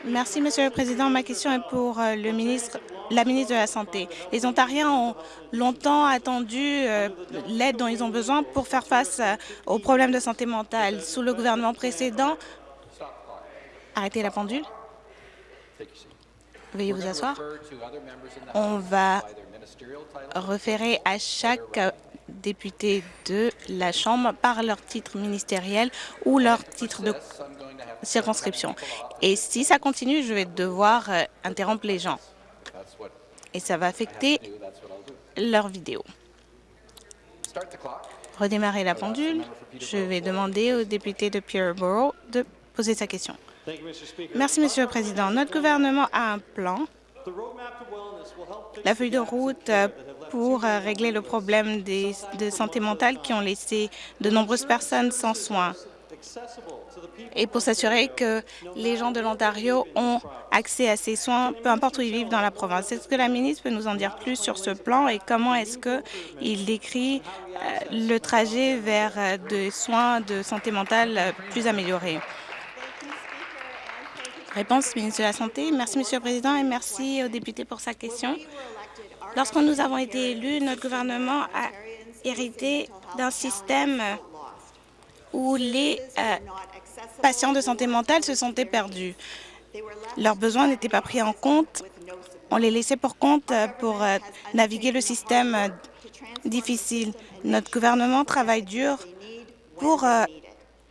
Merci, Monsieur le Président. Ma question est pour euh, la ministre de la Santé. Les Ontariens ont longtemps attendu euh, l'aide dont ils ont besoin pour faire face euh, aux problèmes de santé mentale. Sous le gouvernement précédent, arrêtez la pendule. Veuillez vous asseoir. On va référer à chaque député de la Chambre par leur titre ministériel ou leur titre de circonscription. Et si ça continue, je vais devoir euh, interrompre les gens. Et ça va affecter leur vidéo. Redémarrer la pendule. Je vais demander au député de Peterborough de poser sa question. Merci, Monsieur le Président. Notre gouvernement a un plan. La feuille de route euh, pour euh, régler le problème de santé mentale qui ont laissé de nombreuses personnes sans soins et pour s'assurer que les gens de l'Ontario ont accès à ces soins, peu importe où ils vivent dans la province. Est-ce que la ministre peut nous en dire plus sur ce plan et comment est-ce qu'il décrit euh, le trajet vers euh, des soins de santé mentale euh, plus améliorés? Réponse, ministre de la Santé. Merci, Monsieur le Président, et merci au député pour sa question. Lorsque nous avons été élus, notre gouvernement a hérité d'un système où les euh, patients de santé mentale se sentaient perdus. Leurs besoins n'étaient pas pris en compte. On les laissait pour compte euh, pour euh, naviguer le système difficile. Notre gouvernement travaille dur pour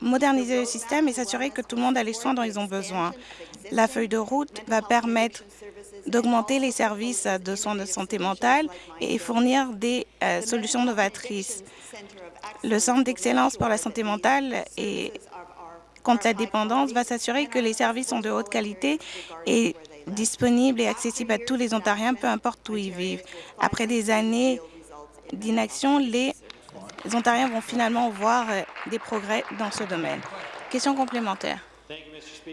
moderniser le système et s'assurer que tout le monde a les soins dont ils ont besoin. La feuille de route va permettre d'augmenter les services de soins de santé mentale et fournir des solutions novatrices. Le Centre d'excellence pour la santé mentale et contre la dépendance va s'assurer que les services sont de haute qualité et disponibles et accessibles à tous les Ontariens, peu importe où ils vivent. Après des années d'inaction, les Ontariens vont finalement voir euh, des progrès dans ce domaine. Question complémentaire.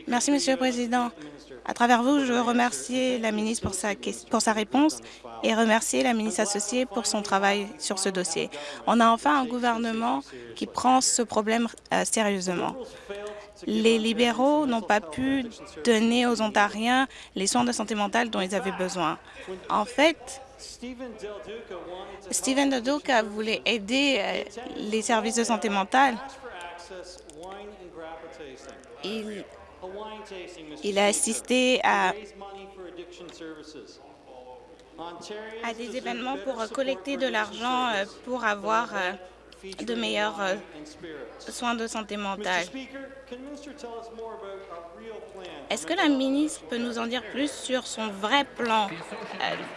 Merci, Monsieur le Président. À travers vous, je veux remercier la ministre pour sa, pour sa réponse et remercier la ministre associée pour son travail sur ce dossier. On a enfin un gouvernement qui prend ce problème euh, sérieusement. Les libéraux n'ont pas pu donner aux Ontariens les soins de santé mentale dont ils avaient besoin. En fait, Stephen Del Duca voulait aider euh, les services de santé mentale. Il il a assisté à, à des événements pour collecter de l'argent euh, pour avoir de meilleurs euh, soins de santé mentale. Est-ce que la ministre peut nous en dire plus sur son vrai plan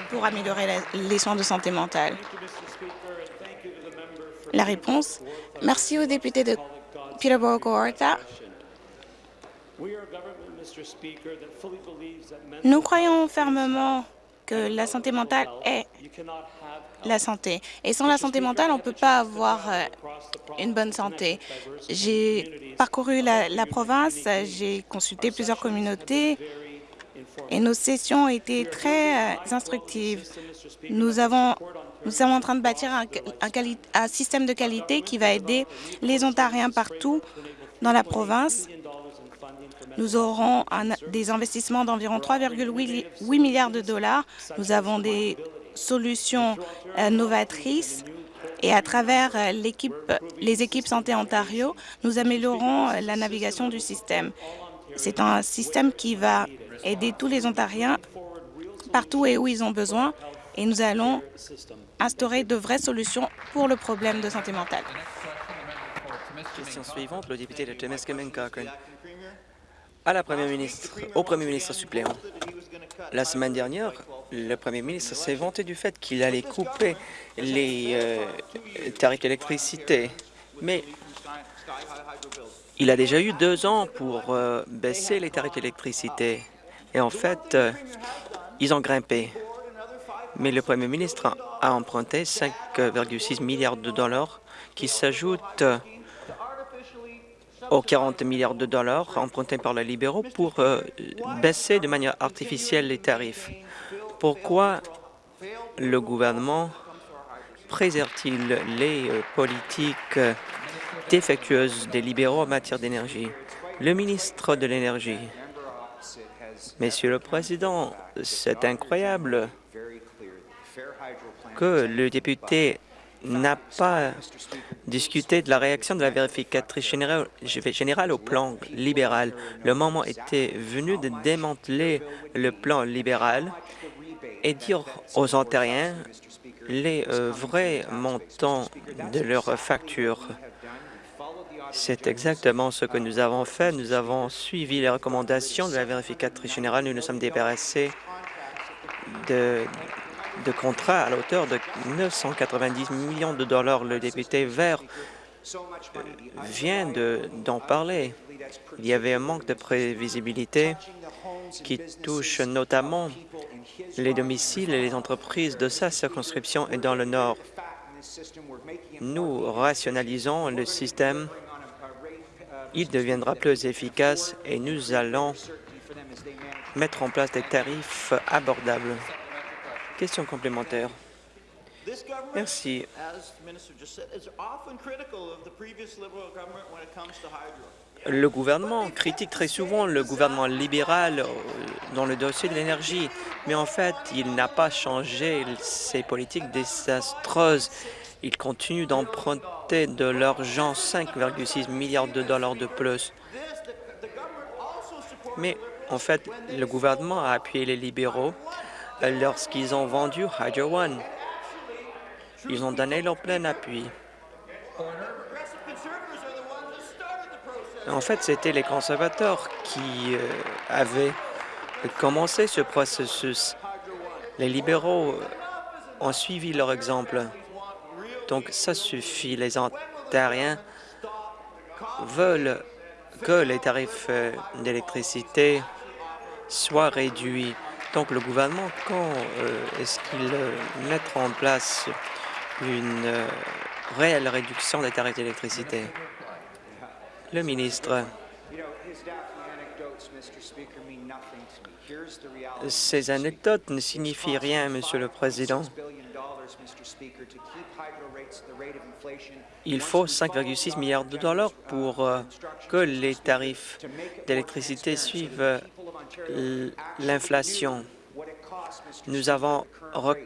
pour améliorer les soins de santé mentale? La réponse, merci au député de Peterborough-Cohorta nous croyons fermement que la santé mentale est la santé. Et sans la santé mentale, on ne peut pas avoir euh, une bonne santé. J'ai parcouru la, province, j'ai consulté plusieurs communautés et nos sessions ont été très euh, instructives. Nous, sommes en train de bâtir un, un système de qualité qui va aider les Ontariens partout dans la province nous aurons des investissements d'environ 3,8 milliards de dollars. Nous avons des solutions euh, novatrices et à travers euh, les équipes Santé Ontario, nous améliorons euh, la navigation du système. C'est un système qui va aider tous les Ontariens partout et où ils ont besoin et nous allons instaurer de vraies solutions pour le problème de santé mentale. Question suivante, le député de à la ministre, au premier ministre suppléant. La semaine dernière, le premier ministre s'est vanté du fait qu'il allait couper les euh, tarifs d'électricité, mais il a déjà eu deux ans pour euh, baisser les tarifs d'électricité. Et en fait, euh, ils ont grimpé. Mais le premier ministre a emprunté 5,6 milliards de dollars qui s'ajoute aux 40 milliards de dollars empruntés par les libéraux pour euh, baisser de manière artificielle les tarifs. Pourquoi le gouvernement préserve-t-il les euh, politiques défectueuses des libéraux en matière d'énergie? Le ministre de l'Énergie. Monsieur le Président, c'est incroyable que le député n'a pas discuté de la réaction de la vérificatrice générale, au plan libéral. Le moment était venu de démanteler le plan libéral et dire aux Ontariens les euh, vrais montants de leurs factures. C'est exactement ce que nous avons fait. Nous avons suivi les recommandations de la vérificatrice générale. Nous nous sommes débarrassés de, de contrats à la hauteur de 990 millions de dollars. Le député vert euh, vient d'en parler. Il y avait un manque de prévisibilité qui touche notamment les domiciles et les entreprises de sa circonscription et dans le Nord. Nous rationalisons le système. Il deviendra plus efficace et nous allons mettre en place des tarifs abordables. Question complémentaire. Merci. Le gouvernement critique très souvent le gouvernement libéral euh, dans le dossier de l'énergie, mais en fait, il n'a pas changé ses politiques désastreuses. Il continue d'emprunter de l'argent, 5,6 milliards de dollars de plus. Mais en fait, le gouvernement a appuyé les libéraux lorsqu'ils ont vendu Hydro One. Ils ont donné leur plein appui. En fait, c'était les conservateurs qui euh, avaient commencé ce processus. Les libéraux ont suivi leur exemple. Donc, ça suffit. Les Ontariens veulent que les tarifs euh, d'électricité soient réduits. Donc, le gouvernement, quand est-ce qu'il mettra en place une réelle réduction des tarifs d'électricité? Le ministre. Ces anecdotes ne signifient rien, Monsieur le Président. Il faut 5,6 milliards de dollars pour euh, que les tarifs d'électricité suivent euh, l'inflation. Nous avons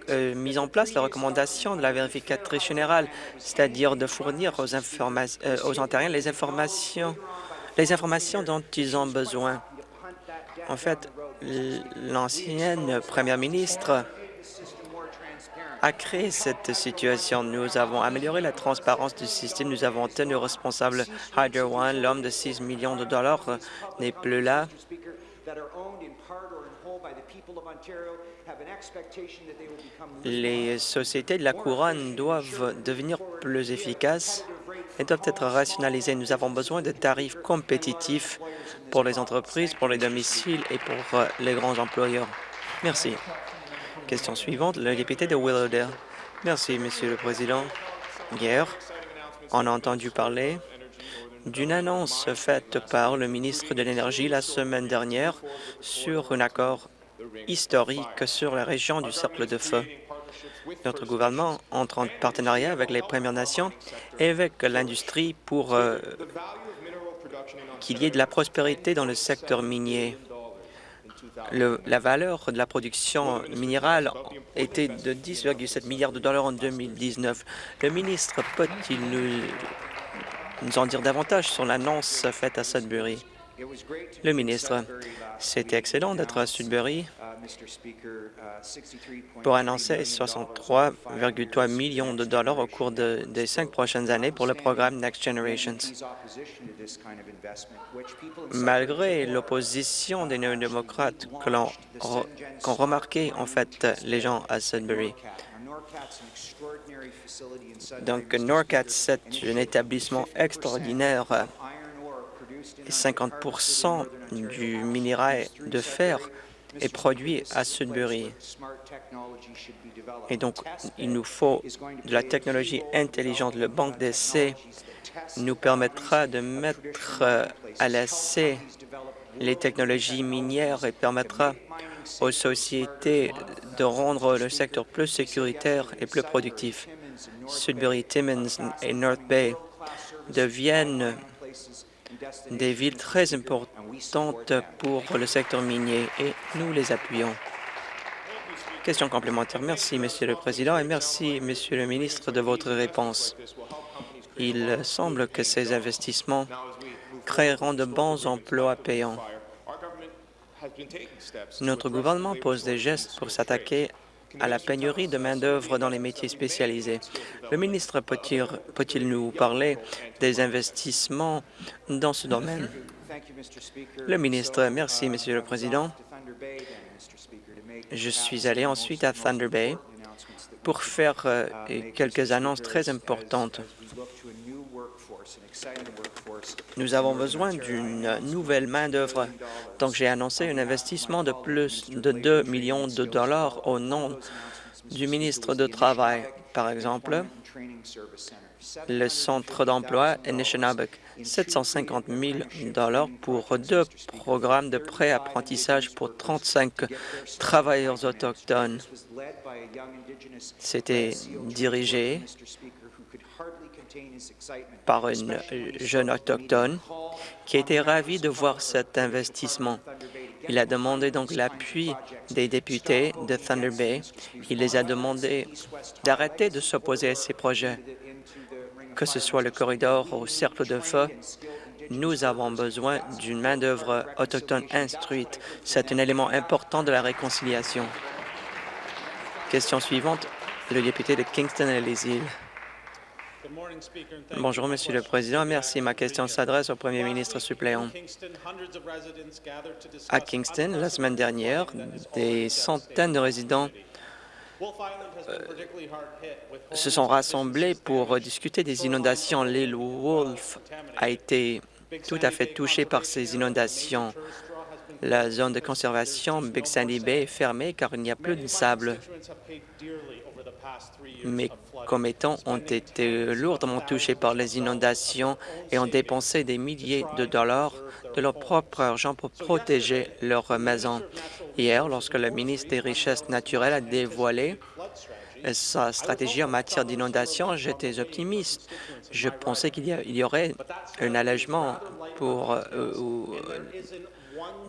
euh, mis en place la recommandation de la vérificatrice générale, c'est-à-dire de fournir aux, euh, Ontariens les informations, dont ils ont besoin. En fait, l'ancienne première ministre a créé cette situation. Nous avons amélioré la transparence du système. Nous avons tenu responsable Hydro One. L'homme de 6 millions de dollars n'est plus là. Les sociétés de la couronne doivent devenir plus efficaces et doivent être rationalisées. Nous avons besoin de tarifs compétitifs pour les entreprises, pour les domiciles et pour euh, les grands employeurs. Merci. Question suivante, le député de Willowdale. Merci, Monsieur le Président. Hier, on a entendu parler d'une annonce faite par le ministre de l'Énergie la semaine dernière sur un accord historique sur la région du Cercle de Feu. Notre gouvernement entre en partenariat avec les Premières Nations et avec l'industrie pour euh, qu'il y ait de la prospérité dans le secteur minier. la valeur de la production minérale était de 10,7 milliards de dollars en 2019. Le ministre peut-il nous, nous en dire davantage sur l'annonce faite à Sudbury? Le ministre, c'était excellent d'être à Sudbury pour annoncer 63,3 millions de dollars au cours des cinq prochaines années pour le programme Next Generations. Malgré l'opposition des néo-démocrates qu'ont remarqué en fait les gens à Sudbury, donc NORCAT, c'est un établissement extraordinaire 50% du minerai de fer est produit à Sudbury. Et donc, il nous faut de la technologie intelligente. Le banque d'essai nous permettra de mettre euh, à l'essai les technologies minières et permettra aux sociétés de rendre le secteur plus sécuritaire et plus productif. Sudbury, Timmins et North Bay deviennent des villes très importantes pour le secteur minier et nous les appuyons. Question complémentaire. Merci, Monsieur le Président, et merci, Monsieur le ministre, de votre réponse. Il semble que ces investissements créeront de bons emplois payants. Notre gouvernement pose des gestes pour s'attaquer à la pénurie de main-d'œuvre dans les métiers spécialisés. Le ministre peut-il nous parler des investissements dans ce domaine? Le ministre, merci, Monsieur le Président. Je suis allé ensuite à Thunder Bay pour faire euh, quelques annonces très importantes. Nous avons besoin d'une nouvelle main-d'œuvre. Donc, j'ai annoncé un investissement de plus de 2 millions de dollars au nom du ministre du Travail. Par exemple, le centre d'emploi Anishinabek, 750 000 dollars pour deux programmes de pré-apprentissage pour 35 travailleurs autochtones. C'était dirigé par une jeune autochtone qui était ravie de voir cet investissement. Il a demandé donc l'appui des députés de Thunder Bay. Il les a demandé d'arrêter de s'opposer à ces projets, que ce soit le corridor au cercle de feu. Nous avons besoin d'une main-d'œuvre autochtone instruite. C'est un élément important de la réconciliation. Question suivante, le député de Kingston et les îles. Bonjour, Monsieur le Président. Merci. Ma question s'adresse au Premier ministre suppléant. À Kingston, la semaine dernière, des centaines de résidents euh, se sont rassemblés pour discuter des inondations. L'île Wolf a été tout à fait touchée par ces inondations. La zone de conservation Big Sandy Bay est fermée car il n'y a plus de sable. Mes commettants ont été lourdement touchés par les inondations et ont dépensé des milliers de dollars de leur propre argent pour protéger leur maison. Hier, lorsque le ministre des Richesses naturelles a dévoilé sa stratégie en matière d'inondation, j'étais optimiste. Je pensais qu'il y, aurait un allègement pour euh,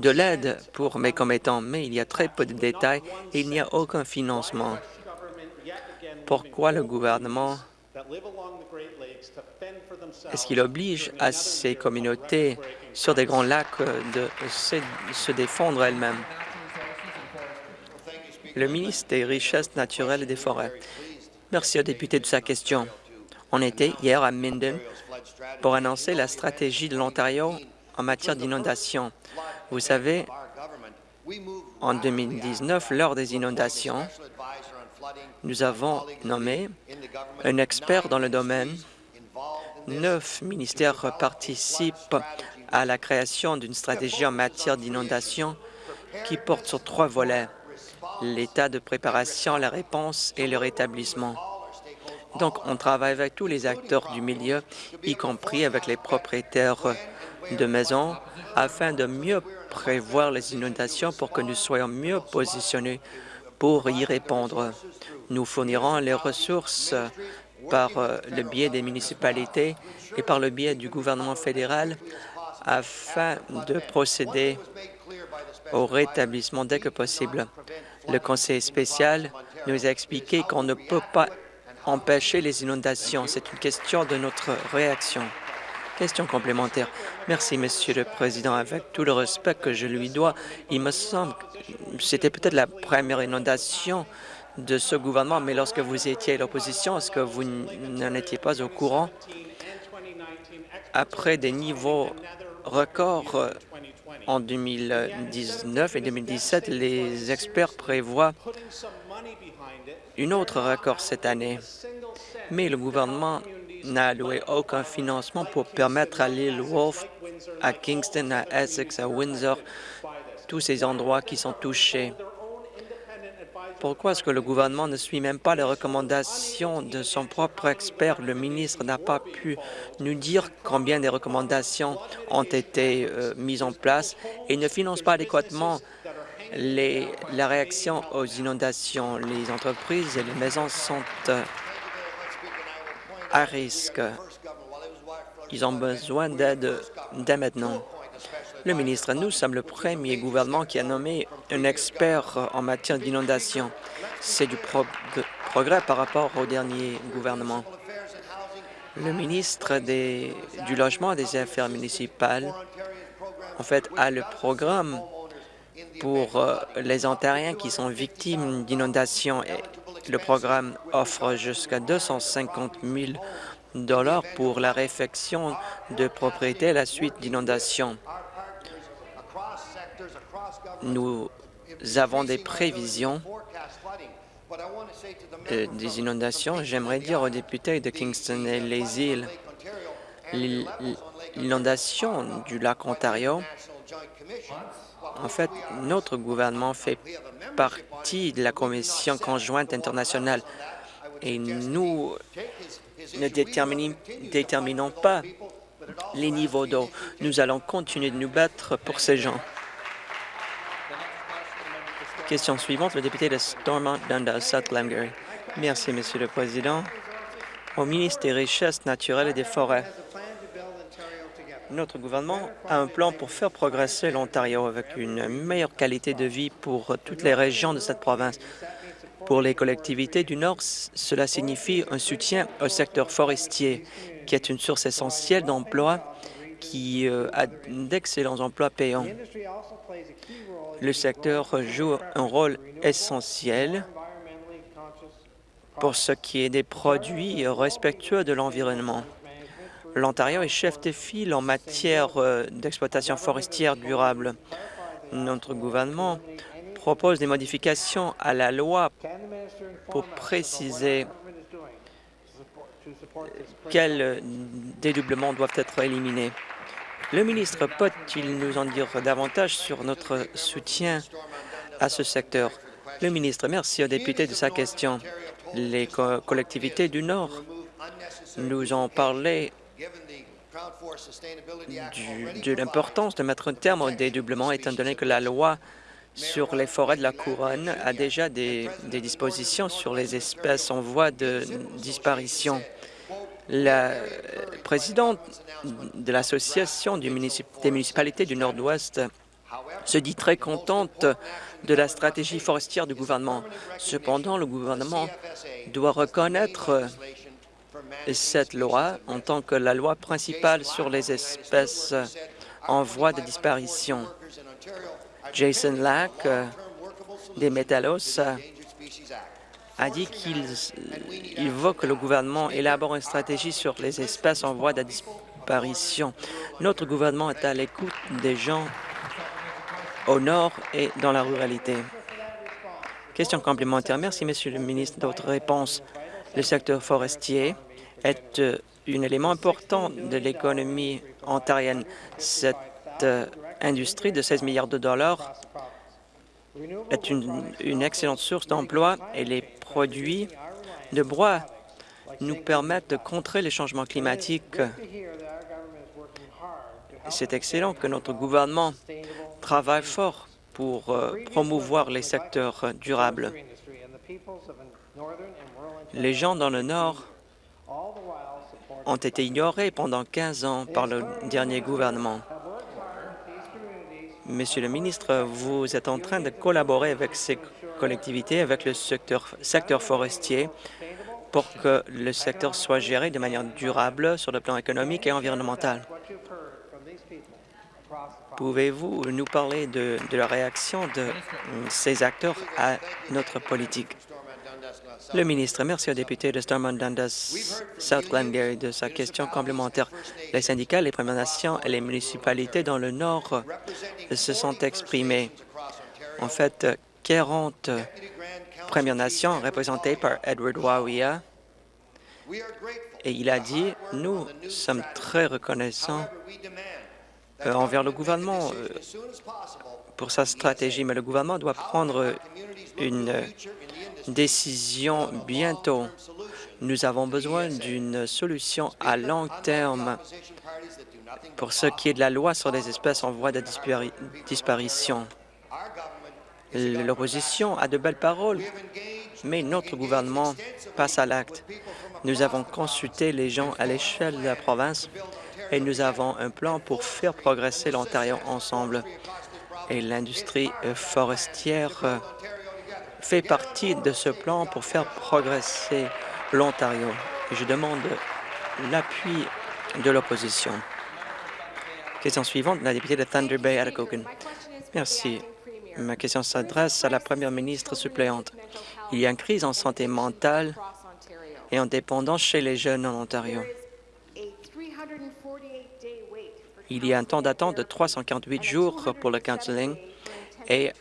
de l'aide pour mes commettants, mais il y a très peu de détails. et il n'y a aucun financement. Pourquoi le gouvernement est-ce qu'il oblige à ces communautés sur des grands lacs de se défendre elles-mêmes? Le ministre des Richesses naturelles et des Forêts. Merci au député de sa question. On était hier à Minden pour annoncer la stratégie de l'Ontario en matière d'inondation. Vous savez, en 2019, lors des inondations, nous avons nommé un expert dans le domaine. Neuf ministères participent à la création d'une stratégie en matière d'inondation qui porte sur trois volets, l'état de préparation, la réponse et le rétablissement. Donc, on travaille avec tous les acteurs du milieu, y compris avec les propriétaires de maisons, afin de mieux prévoir les inondations pour que nous soyons mieux positionnés pour y répondre. Nous fournirons les ressources par euh, le biais des municipalités et par le biais du gouvernement fédéral afin de procéder au rétablissement dès que possible. Le conseil spécial nous a expliqué qu'on ne peut pas empêcher les inondations. C'est une question de notre réaction. Question complémentaire. Merci, Monsieur le Président. Avec tout le respect que je lui dois, il me semble que c'était peut-être la première inondation de ce gouvernement, mais lorsque vous étiez à l'opposition, est-ce que vous n'en étiez pas au courant? Après des niveaux records euh, en 2019 et 2017, les experts prévoient une autre record cette année. Mais le gouvernement n'a alloué aucun financement pour permettre à l'île Wolf, à Kingston, à Essex, à Windsor tous ces endroits qui sont touchés. Pourquoi est-ce que le gouvernement ne suit même pas les recommandations de son propre expert? Le ministre n'a pas pu nous dire combien de recommandations ont été euh, mises en place et ne finance pas adéquatement la réaction aux inondations. Les entreprises et les maisons sont euh, à risque. Ils ont besoin d'aide dès maintenant. Le ministre, nous sommes le premier gouvernement qui a nommé un expert en matière d'inondation. C'est du progrès par rapport au dernier gouvernement. Le ministre du Logement et des Affaires municipales, en fait, a le programme pour euh, les Ontariens qui sont victimes d'inondations. Le programme offre jusqu'à 250 000 dollars pour la réfection de propriétés à la suite d'inondations. Nous avons des prévisions des inondations. J'aimerais dire aux députés de Kingston et les îles, l'inondation du lac Ontario, en fait, notre gouvernement fait partie de la Commission conjointe internationale et nous ne déterminons pas les niveaux d'eau. Nous allons continuer de nous battre pour ces gens. Question suivante, le député de Stormont Dundas, South Glengarry. Merci, Monsieur le Président. Au ministre des Richesses naturelles et des Forêts, notre gouvernement a un plan pour faire progresser l'Ontario avec une meilleure qualité de vie pour toutes les régions de cette province. Pour les collectivités du Nord, cela signifie un soutien au secteur forestier, qui est une source essentielle d'emplois qui euh, a d'excellents emplois payants. Le secteur joue un rôle essentiel pour ce qui est des produits respectueux de l'environnement. L'Ontario est chef de file en matière euh, d'exploitation forestière durable. Notre gouvernement propose des modifications à la loi pour préciser quels dédoublements doivent être éliminés. Le ministre peut-il nous en dire davantage sur notre soutien à ce secteur? Le ministre, merci aux députés de sa question. Les collectivités du Nord nous ont parlé de l'importance de mettre un terme au dédoublement, étant donné que la loi sur les forêts de la Couronne a déjà des, des dispositions sur les espèces en voie de disparition. La présidente de l'Association des municipalités du Nord-Ouest se dit très contente de la stratégie forestière du gouvernement. Cependant, le gouvernement doit reconnaître cette loi en tant que la loi principale sur les espèces en voie de disparition. Jason Lack des Métallos a dit qu'il veut que le gouvernement élabore une stratégie sur les espèces en voie de disparition. Notre gouvernement est à l'écoute des gens au nord et dans la ruralité. Question complémentaire. Merci, Monsieur le ministre, de votre réponse. Le secteur forestier est euh, un élément important de l'économie ontarienne. Cette euh, industrie de 16 milliards de dollars est une, excellente source d'emploi et les produits de bois nous permettent de contrer les changements climatiques. C'est excellent que notre gouvernement travaille fort pour euh, promouvoir les secteurs durables. Les gens dans le Nord ont été ignorés pendant 15 ans par le dernier gouvernement. Monsieur le ministre, vous êtes en train de collaborer avec ces collectivités, avec le secteur, forestier, pour que le secteur soit géré de manière durable sur le plan économique et environnemental. Pouvez-vous nous parler de, de, la réaction de ces acteurs à notre politique? Le ministre, merci au député de Stormont Dundas, South Glengarry de sa question complémentaire. Les syndicats, les Premières Nations et les municipalités dans le Nord se sont exprimés. En fait, 40 Premières Nations représentées par Edward Wawia et il a dit « Nous sommes très reconnaissants envers le gouvernement pour sa stratégie, mais le gouvernement doit prendre une décision bientôt. Nous avons besoin d'une solution à long terme pour ce qui est de la loi sur les espèces en voie de disparition. L'opposition a de belles paroles, mais notre gouvernement passe à l'acte. Nous avons consulté les gens à l'échelle de la province et nous avons un plan pour faire progresser l'Ontario ensemble. Et l'industrie forestière fait partie de ce plan pour faire progresser l'Ontario. Je demande l'appui de l'opposition. Question suivante, la députée de Thunder Bay, Atacocan. Merci. Ma question s'adresse à la première ministre suppléante. Il y a une crise en santé mentale et en dépendance chez les jeunes en Ontario. Il y a un temps d'attente de 348 jours pour le counseling et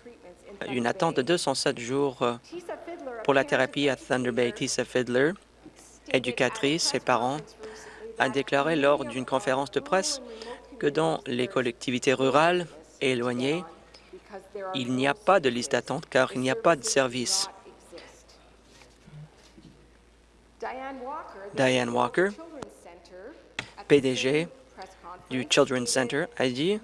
une attente de 207 jours pour la thérapie à Thunder Bay. Tisa Fiddler, éducatrice et parents, a déclaré lors d'une conférence de presse que dans les collectivités rurales éloignées, il n'y a pas de liste d'attente car il n'y a pas de service. Diane Walker, PDG du Children's Center, a dit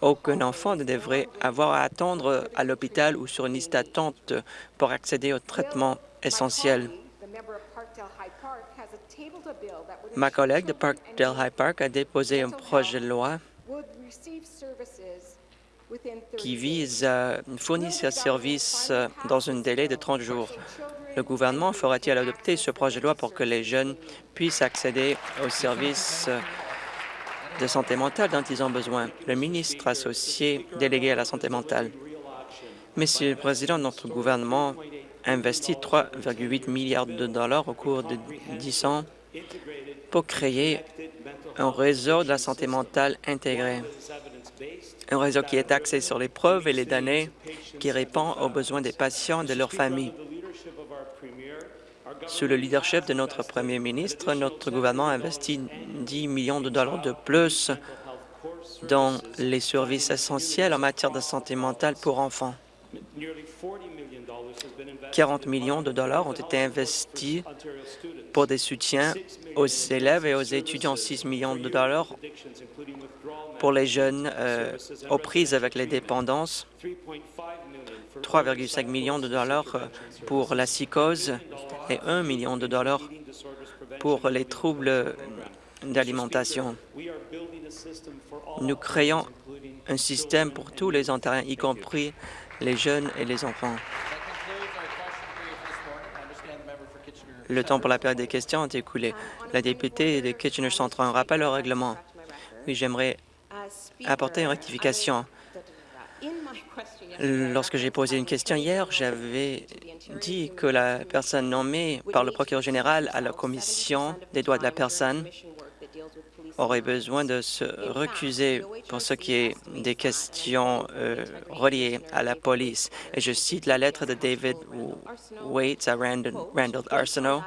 aucun enfant ne devrait avoir à attendre à l'hôpital ou sur une liste d'attente pour accéder au traitement essentiel. Ma collègue de Parkdale High Park a déposé un projet de loi qui vise à fournir ce service dans un délai de 30 jours. Le gouvernement fera-t-il adopter ce projet de loi pour que les jeunes puissent accéder aux services de santé mentale dont ils ont besoin? Le ministre associé délégué à la santé mentale. Monsieur le Président, notre gouvernement a investi 3,8 milliards de dollars au cours de 10 ans pour créer un réseau de la santé mentale intégré. Un réseau qui est axé sur les preuves et les données, qui répond aux besoins des patients et de leurs familles. Sous le leadership de notre premier ministre, notre gouvernement a investi 10 millions de dollars de plus dans les services essentiels en matière de santé mentale pour enfants. 40 millions de dollars ont été investis pour des soutiens aux élèves et aux étudiants, 6 millions de dollars pour les jeunes euh, aux prises avec les dépendances, 3,5 millions de dollars pour la psychose et 1 million de dollars pour les troubles d'alimentation. Nous créons un système pour tous les Ontariens, y compris les jeunes et les enfants. Le temps pour la période des questions est écoulé. La députée de Kitchener Centre, un rappel au règlement. Oui, j'aimerais apporter une rectification. Lorsque j'ai posé une question hier, j'avais dit que la personne nommée par le procureur général à la Commission des droits de la personne aurait besoin de se recuser pour ce qui est des questions euh, reliées à la police. Et je cite la lettre de David Waits à Randall, Randall Arsenault.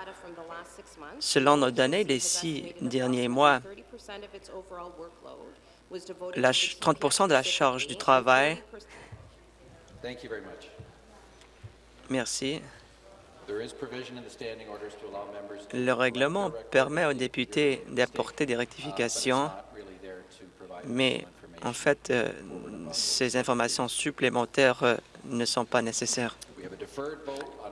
Selon nos données des six derniers mois, 30% de la charge du travail. Merci. Le règlement permet aux députés d'apporter des rectifications, mais en fait, euh, ces informations supplémentaires euh, ne sont pas nécessaires.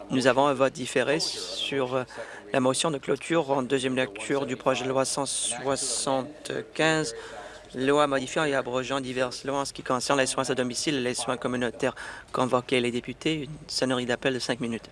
Nous avons un vote différé sur euh, la motion de clôture en deuxième lecture du projet de loi 175 loi modifiant et abrogeant diverses lois en ce qui concerne les soins à domicile et les soins communautaires. Convoquer les députés, une sonnerie d'appel de cinq minutes.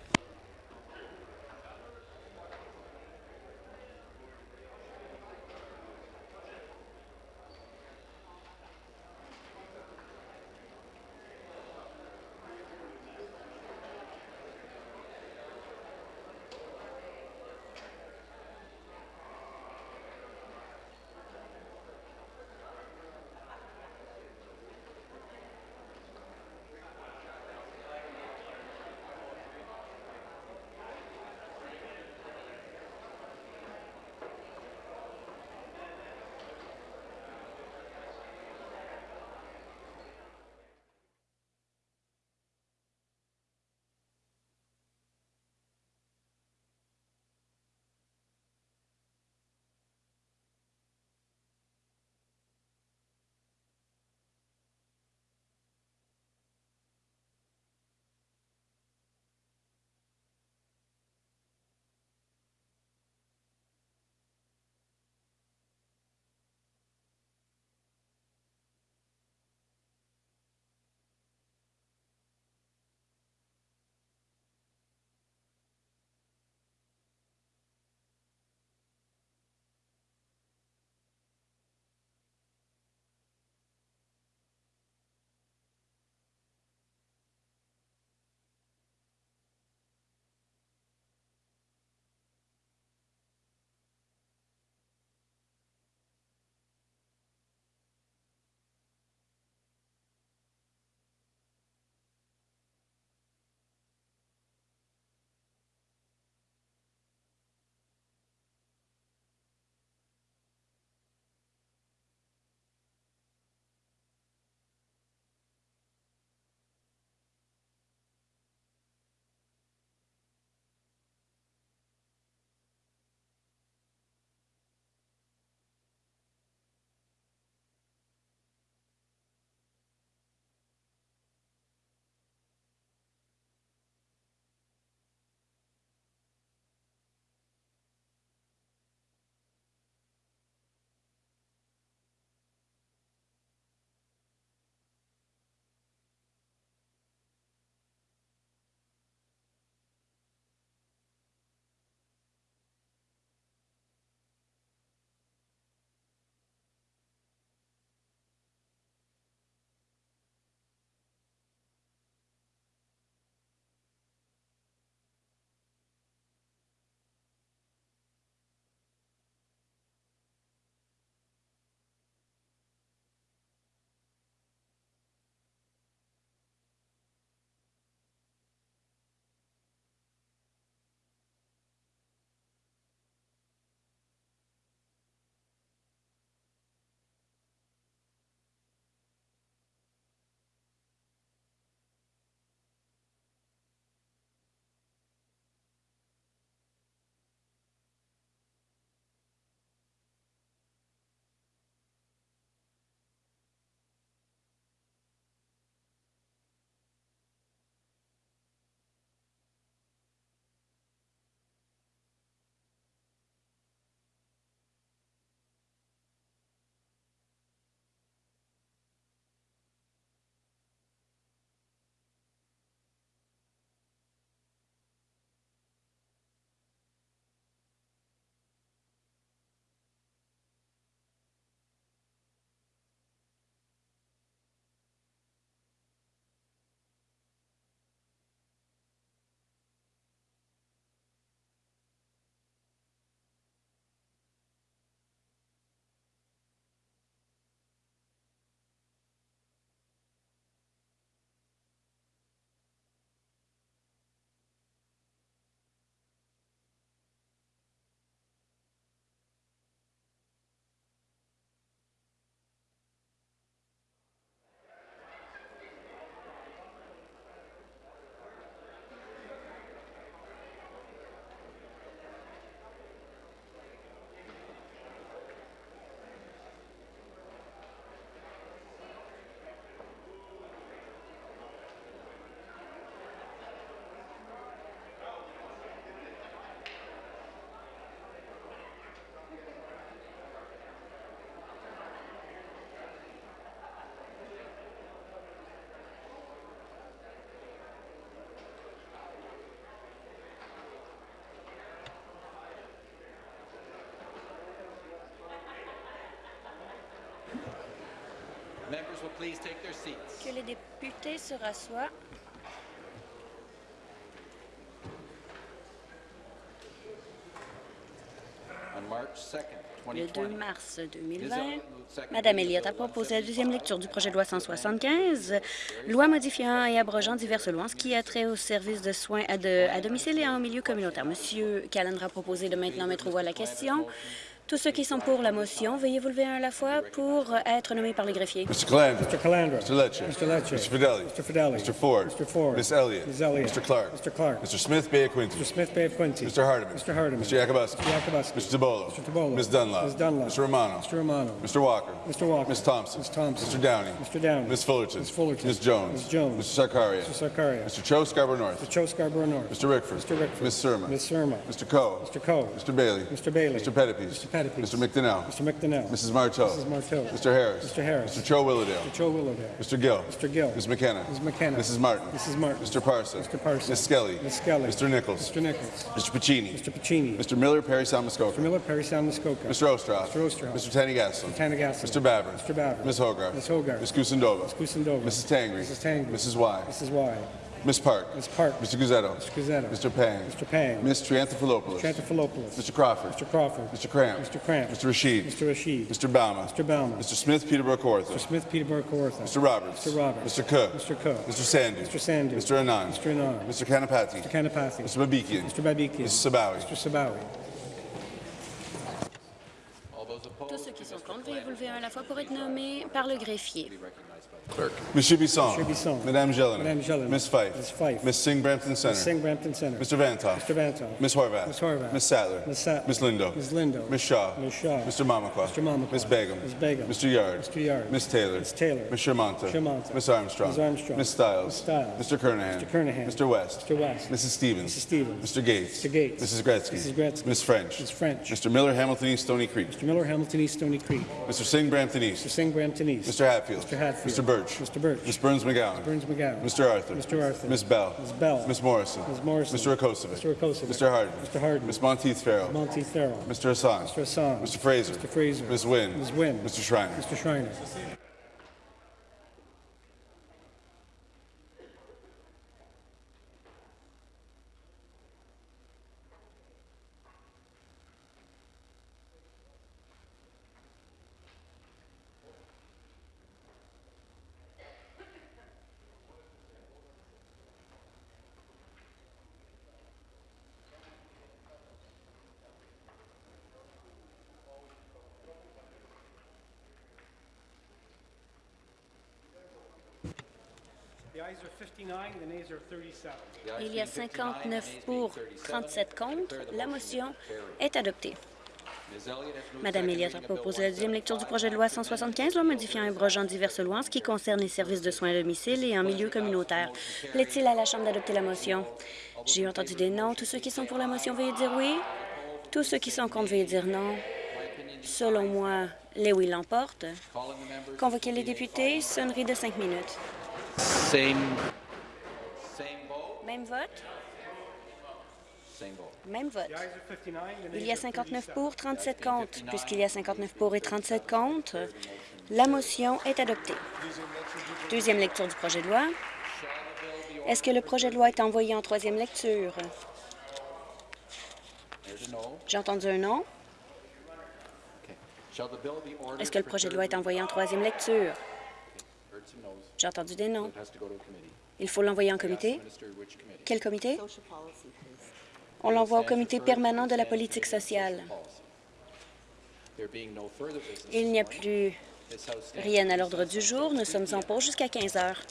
Que les députés se rassoient. Le 2 mars 2020, Mme Elliott a proposé la deuxième lecture du projet de loi 175, loi modifiant et abrogeant diverses lois ce qui a trait aux services de soins à, à domicile et en milieu communautaire. Monsieur Callender a proposé de maintenant mettre au voie la question. Tous ceux qui sont pour la motion, veuillez vous lever un à la fois pour être nommés par le greffier. Mr. Calandra. Mr. Calandra. Mr. Lecce. Mr. Lecce. Mr. Fidelli. Mr. Fidelli. Mr. Ford. Mr. Ford. Miss Elliott. Ms. Elliott. Mr. Clark. Mr. Clark. Mr. Smith Bay Quinty. Mr. Smith Bay of Quincy. Mr. Hardiman. Mr. Hardiman. Mr. Yakubuski. Mr. Yakubuski. Mr. DeBolo. Mr. DeBolo. Ms. Dunlop. Ms. Dunlop. Mr. Romano. Mr. Romano. Mr. Walker. Mr. Walker. Ms. Thompson. Ms. Thompson. Mr. Downey. Mr. Downey. Ms. Fullerton. Ms. Fullerton. Ms. Jones. Ms. Jones. Mr. Sarkaria. Mr. Sarkaria. Mr. Cho Scarborough North. Mr. Cho Scarborough North. Mr. Rickford. Mr. Rickford. Ms. Surma. Ms. Surma. Mr. Coe. Mr. Coe. Mr. Bailey. Mr. Bailey. Mr. Pettipies. Mr. Mr. McDonnell. Mr. McDonnell. Mrs. Marteau. Mrs. Marteau. Mr. Harris. Mr. Harris. Mr. Cho Willowdale. Mr. Cho Willowdale. Mr. Gill. Mr. Gill. Ms. McKenna. Ms. McKenna. Mrs. Martin. Mrs. Martin. Mr. Parson. Mr. Parson. Ms. Skelly. Ms. Skelly. Mr. Nichols. Mr. Nichols. Mr. Pacini. Mr. Pacini. Mr. Miller, Perry Sound Muskoka. Mr. Miller, Perry Muskoka. Mr. Ostroff. Mr. Ostroff. Mr. Tanigaslin. Mr. Tanigaslin. Mr. Baver. Mr. Baver. Ms. Hogarth. Ms. Hogarth. Ms. Kusendova. Ms. Kusendova. Mrs. Tangri. Mrs. Tangri. Mrs. Y. Mrs. Y. Ms. Park. Ms. Park. Mr. Guzzetto. Mr. Guzzetto. Mr. Pang. Mr. Pang. Ms. Triantafilopoulos. Trantafilopoulos. Mr. Crawford. Mr. Crawford. Mr. Cramp. Mr. Cramp. Mr. Rashid. Mr. Rashid. Mr. Bauman. Mr. Bauman. Mr. Smith, Peterborough Kawartha. Mr. Smith, Peterborough, Kawartha. Mr. Roberts. Mr. Roberts. Mr. Cook. Mr. Cook. Mr. Sandu. Mr. Sandu. Mr. Anand. Mr. Anand. Mr. Kanapati. Mr. Kanapati. Mr. Babikian. Mr. Babikian. Mr. Sabawi. Mr. Sabawi. Tous ceux qui sont contre, veuillez vous lever un à la fois pour être nommés par le greffier. Monsieur Bisson. Monsieur Bisson. Madame Jelena. Madame Jelena. Miss Fife. Ms. Fife. Miss Singh Brampton Center. Ms. Singh Brampton Center. Mr. Vantoff. Mr. Vantoff. Miss Horvath. Ms. Horvath. Miss Sattler. Ms. Sattler. Miss Lindo. Ms. Lindo. Miss Shaw. Ms. Shaw. Mr. Mamakwa. Mr. Mamakwa. Miss Begum. Ms. Begum. Mr. Yard. Mr. Yard. Miss Taylor. Ms. Taylor. Miss Shermanta. Shermanta. Miss Armstrong. Ms. Armstrong. Miss Stiles. Miss Stiles. Mr. Kernahan. Mr. Kernahan. Mr. West. Mr. West. Mrs. Stevens. Mrs. Stevens. Mr. Gates. Mr. Gates. Mrs. Gretzky. Mrs. Gretzky. Miss French. Ms. French. Mr. Miller, Hamilton East, Stony Creek. Mr. Miller, Hamilton East, Stony Creek. Mr. Singh, Brampton East. Mr. Singh, Brampton East. Mr. Hatfield. Mr. Hatfield. Mr. Birch. Mr. Birch. Miss Burns McGowan. Burns McGowan. Mr. Arthur. Mr. Arthur. Miss Bell. Ms. Bell. Miss Morrison. Ms. Morrison. Mr. Rakosovic. Mr. Rakosovic. Mr. Harden. Mr. Harden. Miss Monteith Farrell. Monty Farrell. Mr. Hassan. Mr. Hassan. Mr. Fraser. Mr. Fraser. Miss Wynn. Ms. Wynn. Mr. Schreiner. Mr. Schreiner. Il y a 59 pour, 37 contre. La motion est adoptée. Madame Elliott a proposé la deuxième lecture du projet de loi 175, loi modifiant et abrogeant diverses lois en ce qui concerne les services de soins à domicile et en milieu communautaire. Plaît-il à la Chambre d'adopter la motion? J'ai entendu des non. Tous ceux qui sont pour la motion, veuillez dire oui. Tous ceux qui sont contre, veuillez dire non. Selon moi, les oui l'emportent. Convoquez les députés. Sonnerie de cinq minutes. Same, Même vote? same vote. Même vote. Il y a 59 pour, 37 contre. Puisqu'il y a 59 pour et 37 contre, la motion est adoptée. Deuxième lecture du projet de loi. Est-ce que le projet de loi est envoyé en troisième lecture? J'ai entendu un non. Okay. Shall the bill be ordered? Est-ce que le projet de loi est envoyé en troisième lecture? J'ai entendu des non. Il faut l'envoyer en comité. Quel comité? On l'envoie au comité permanent de la politique sociale. Il n'y a plus rien à l'ordre du jour. Nous sommes en pause jusqu'à 15 heures.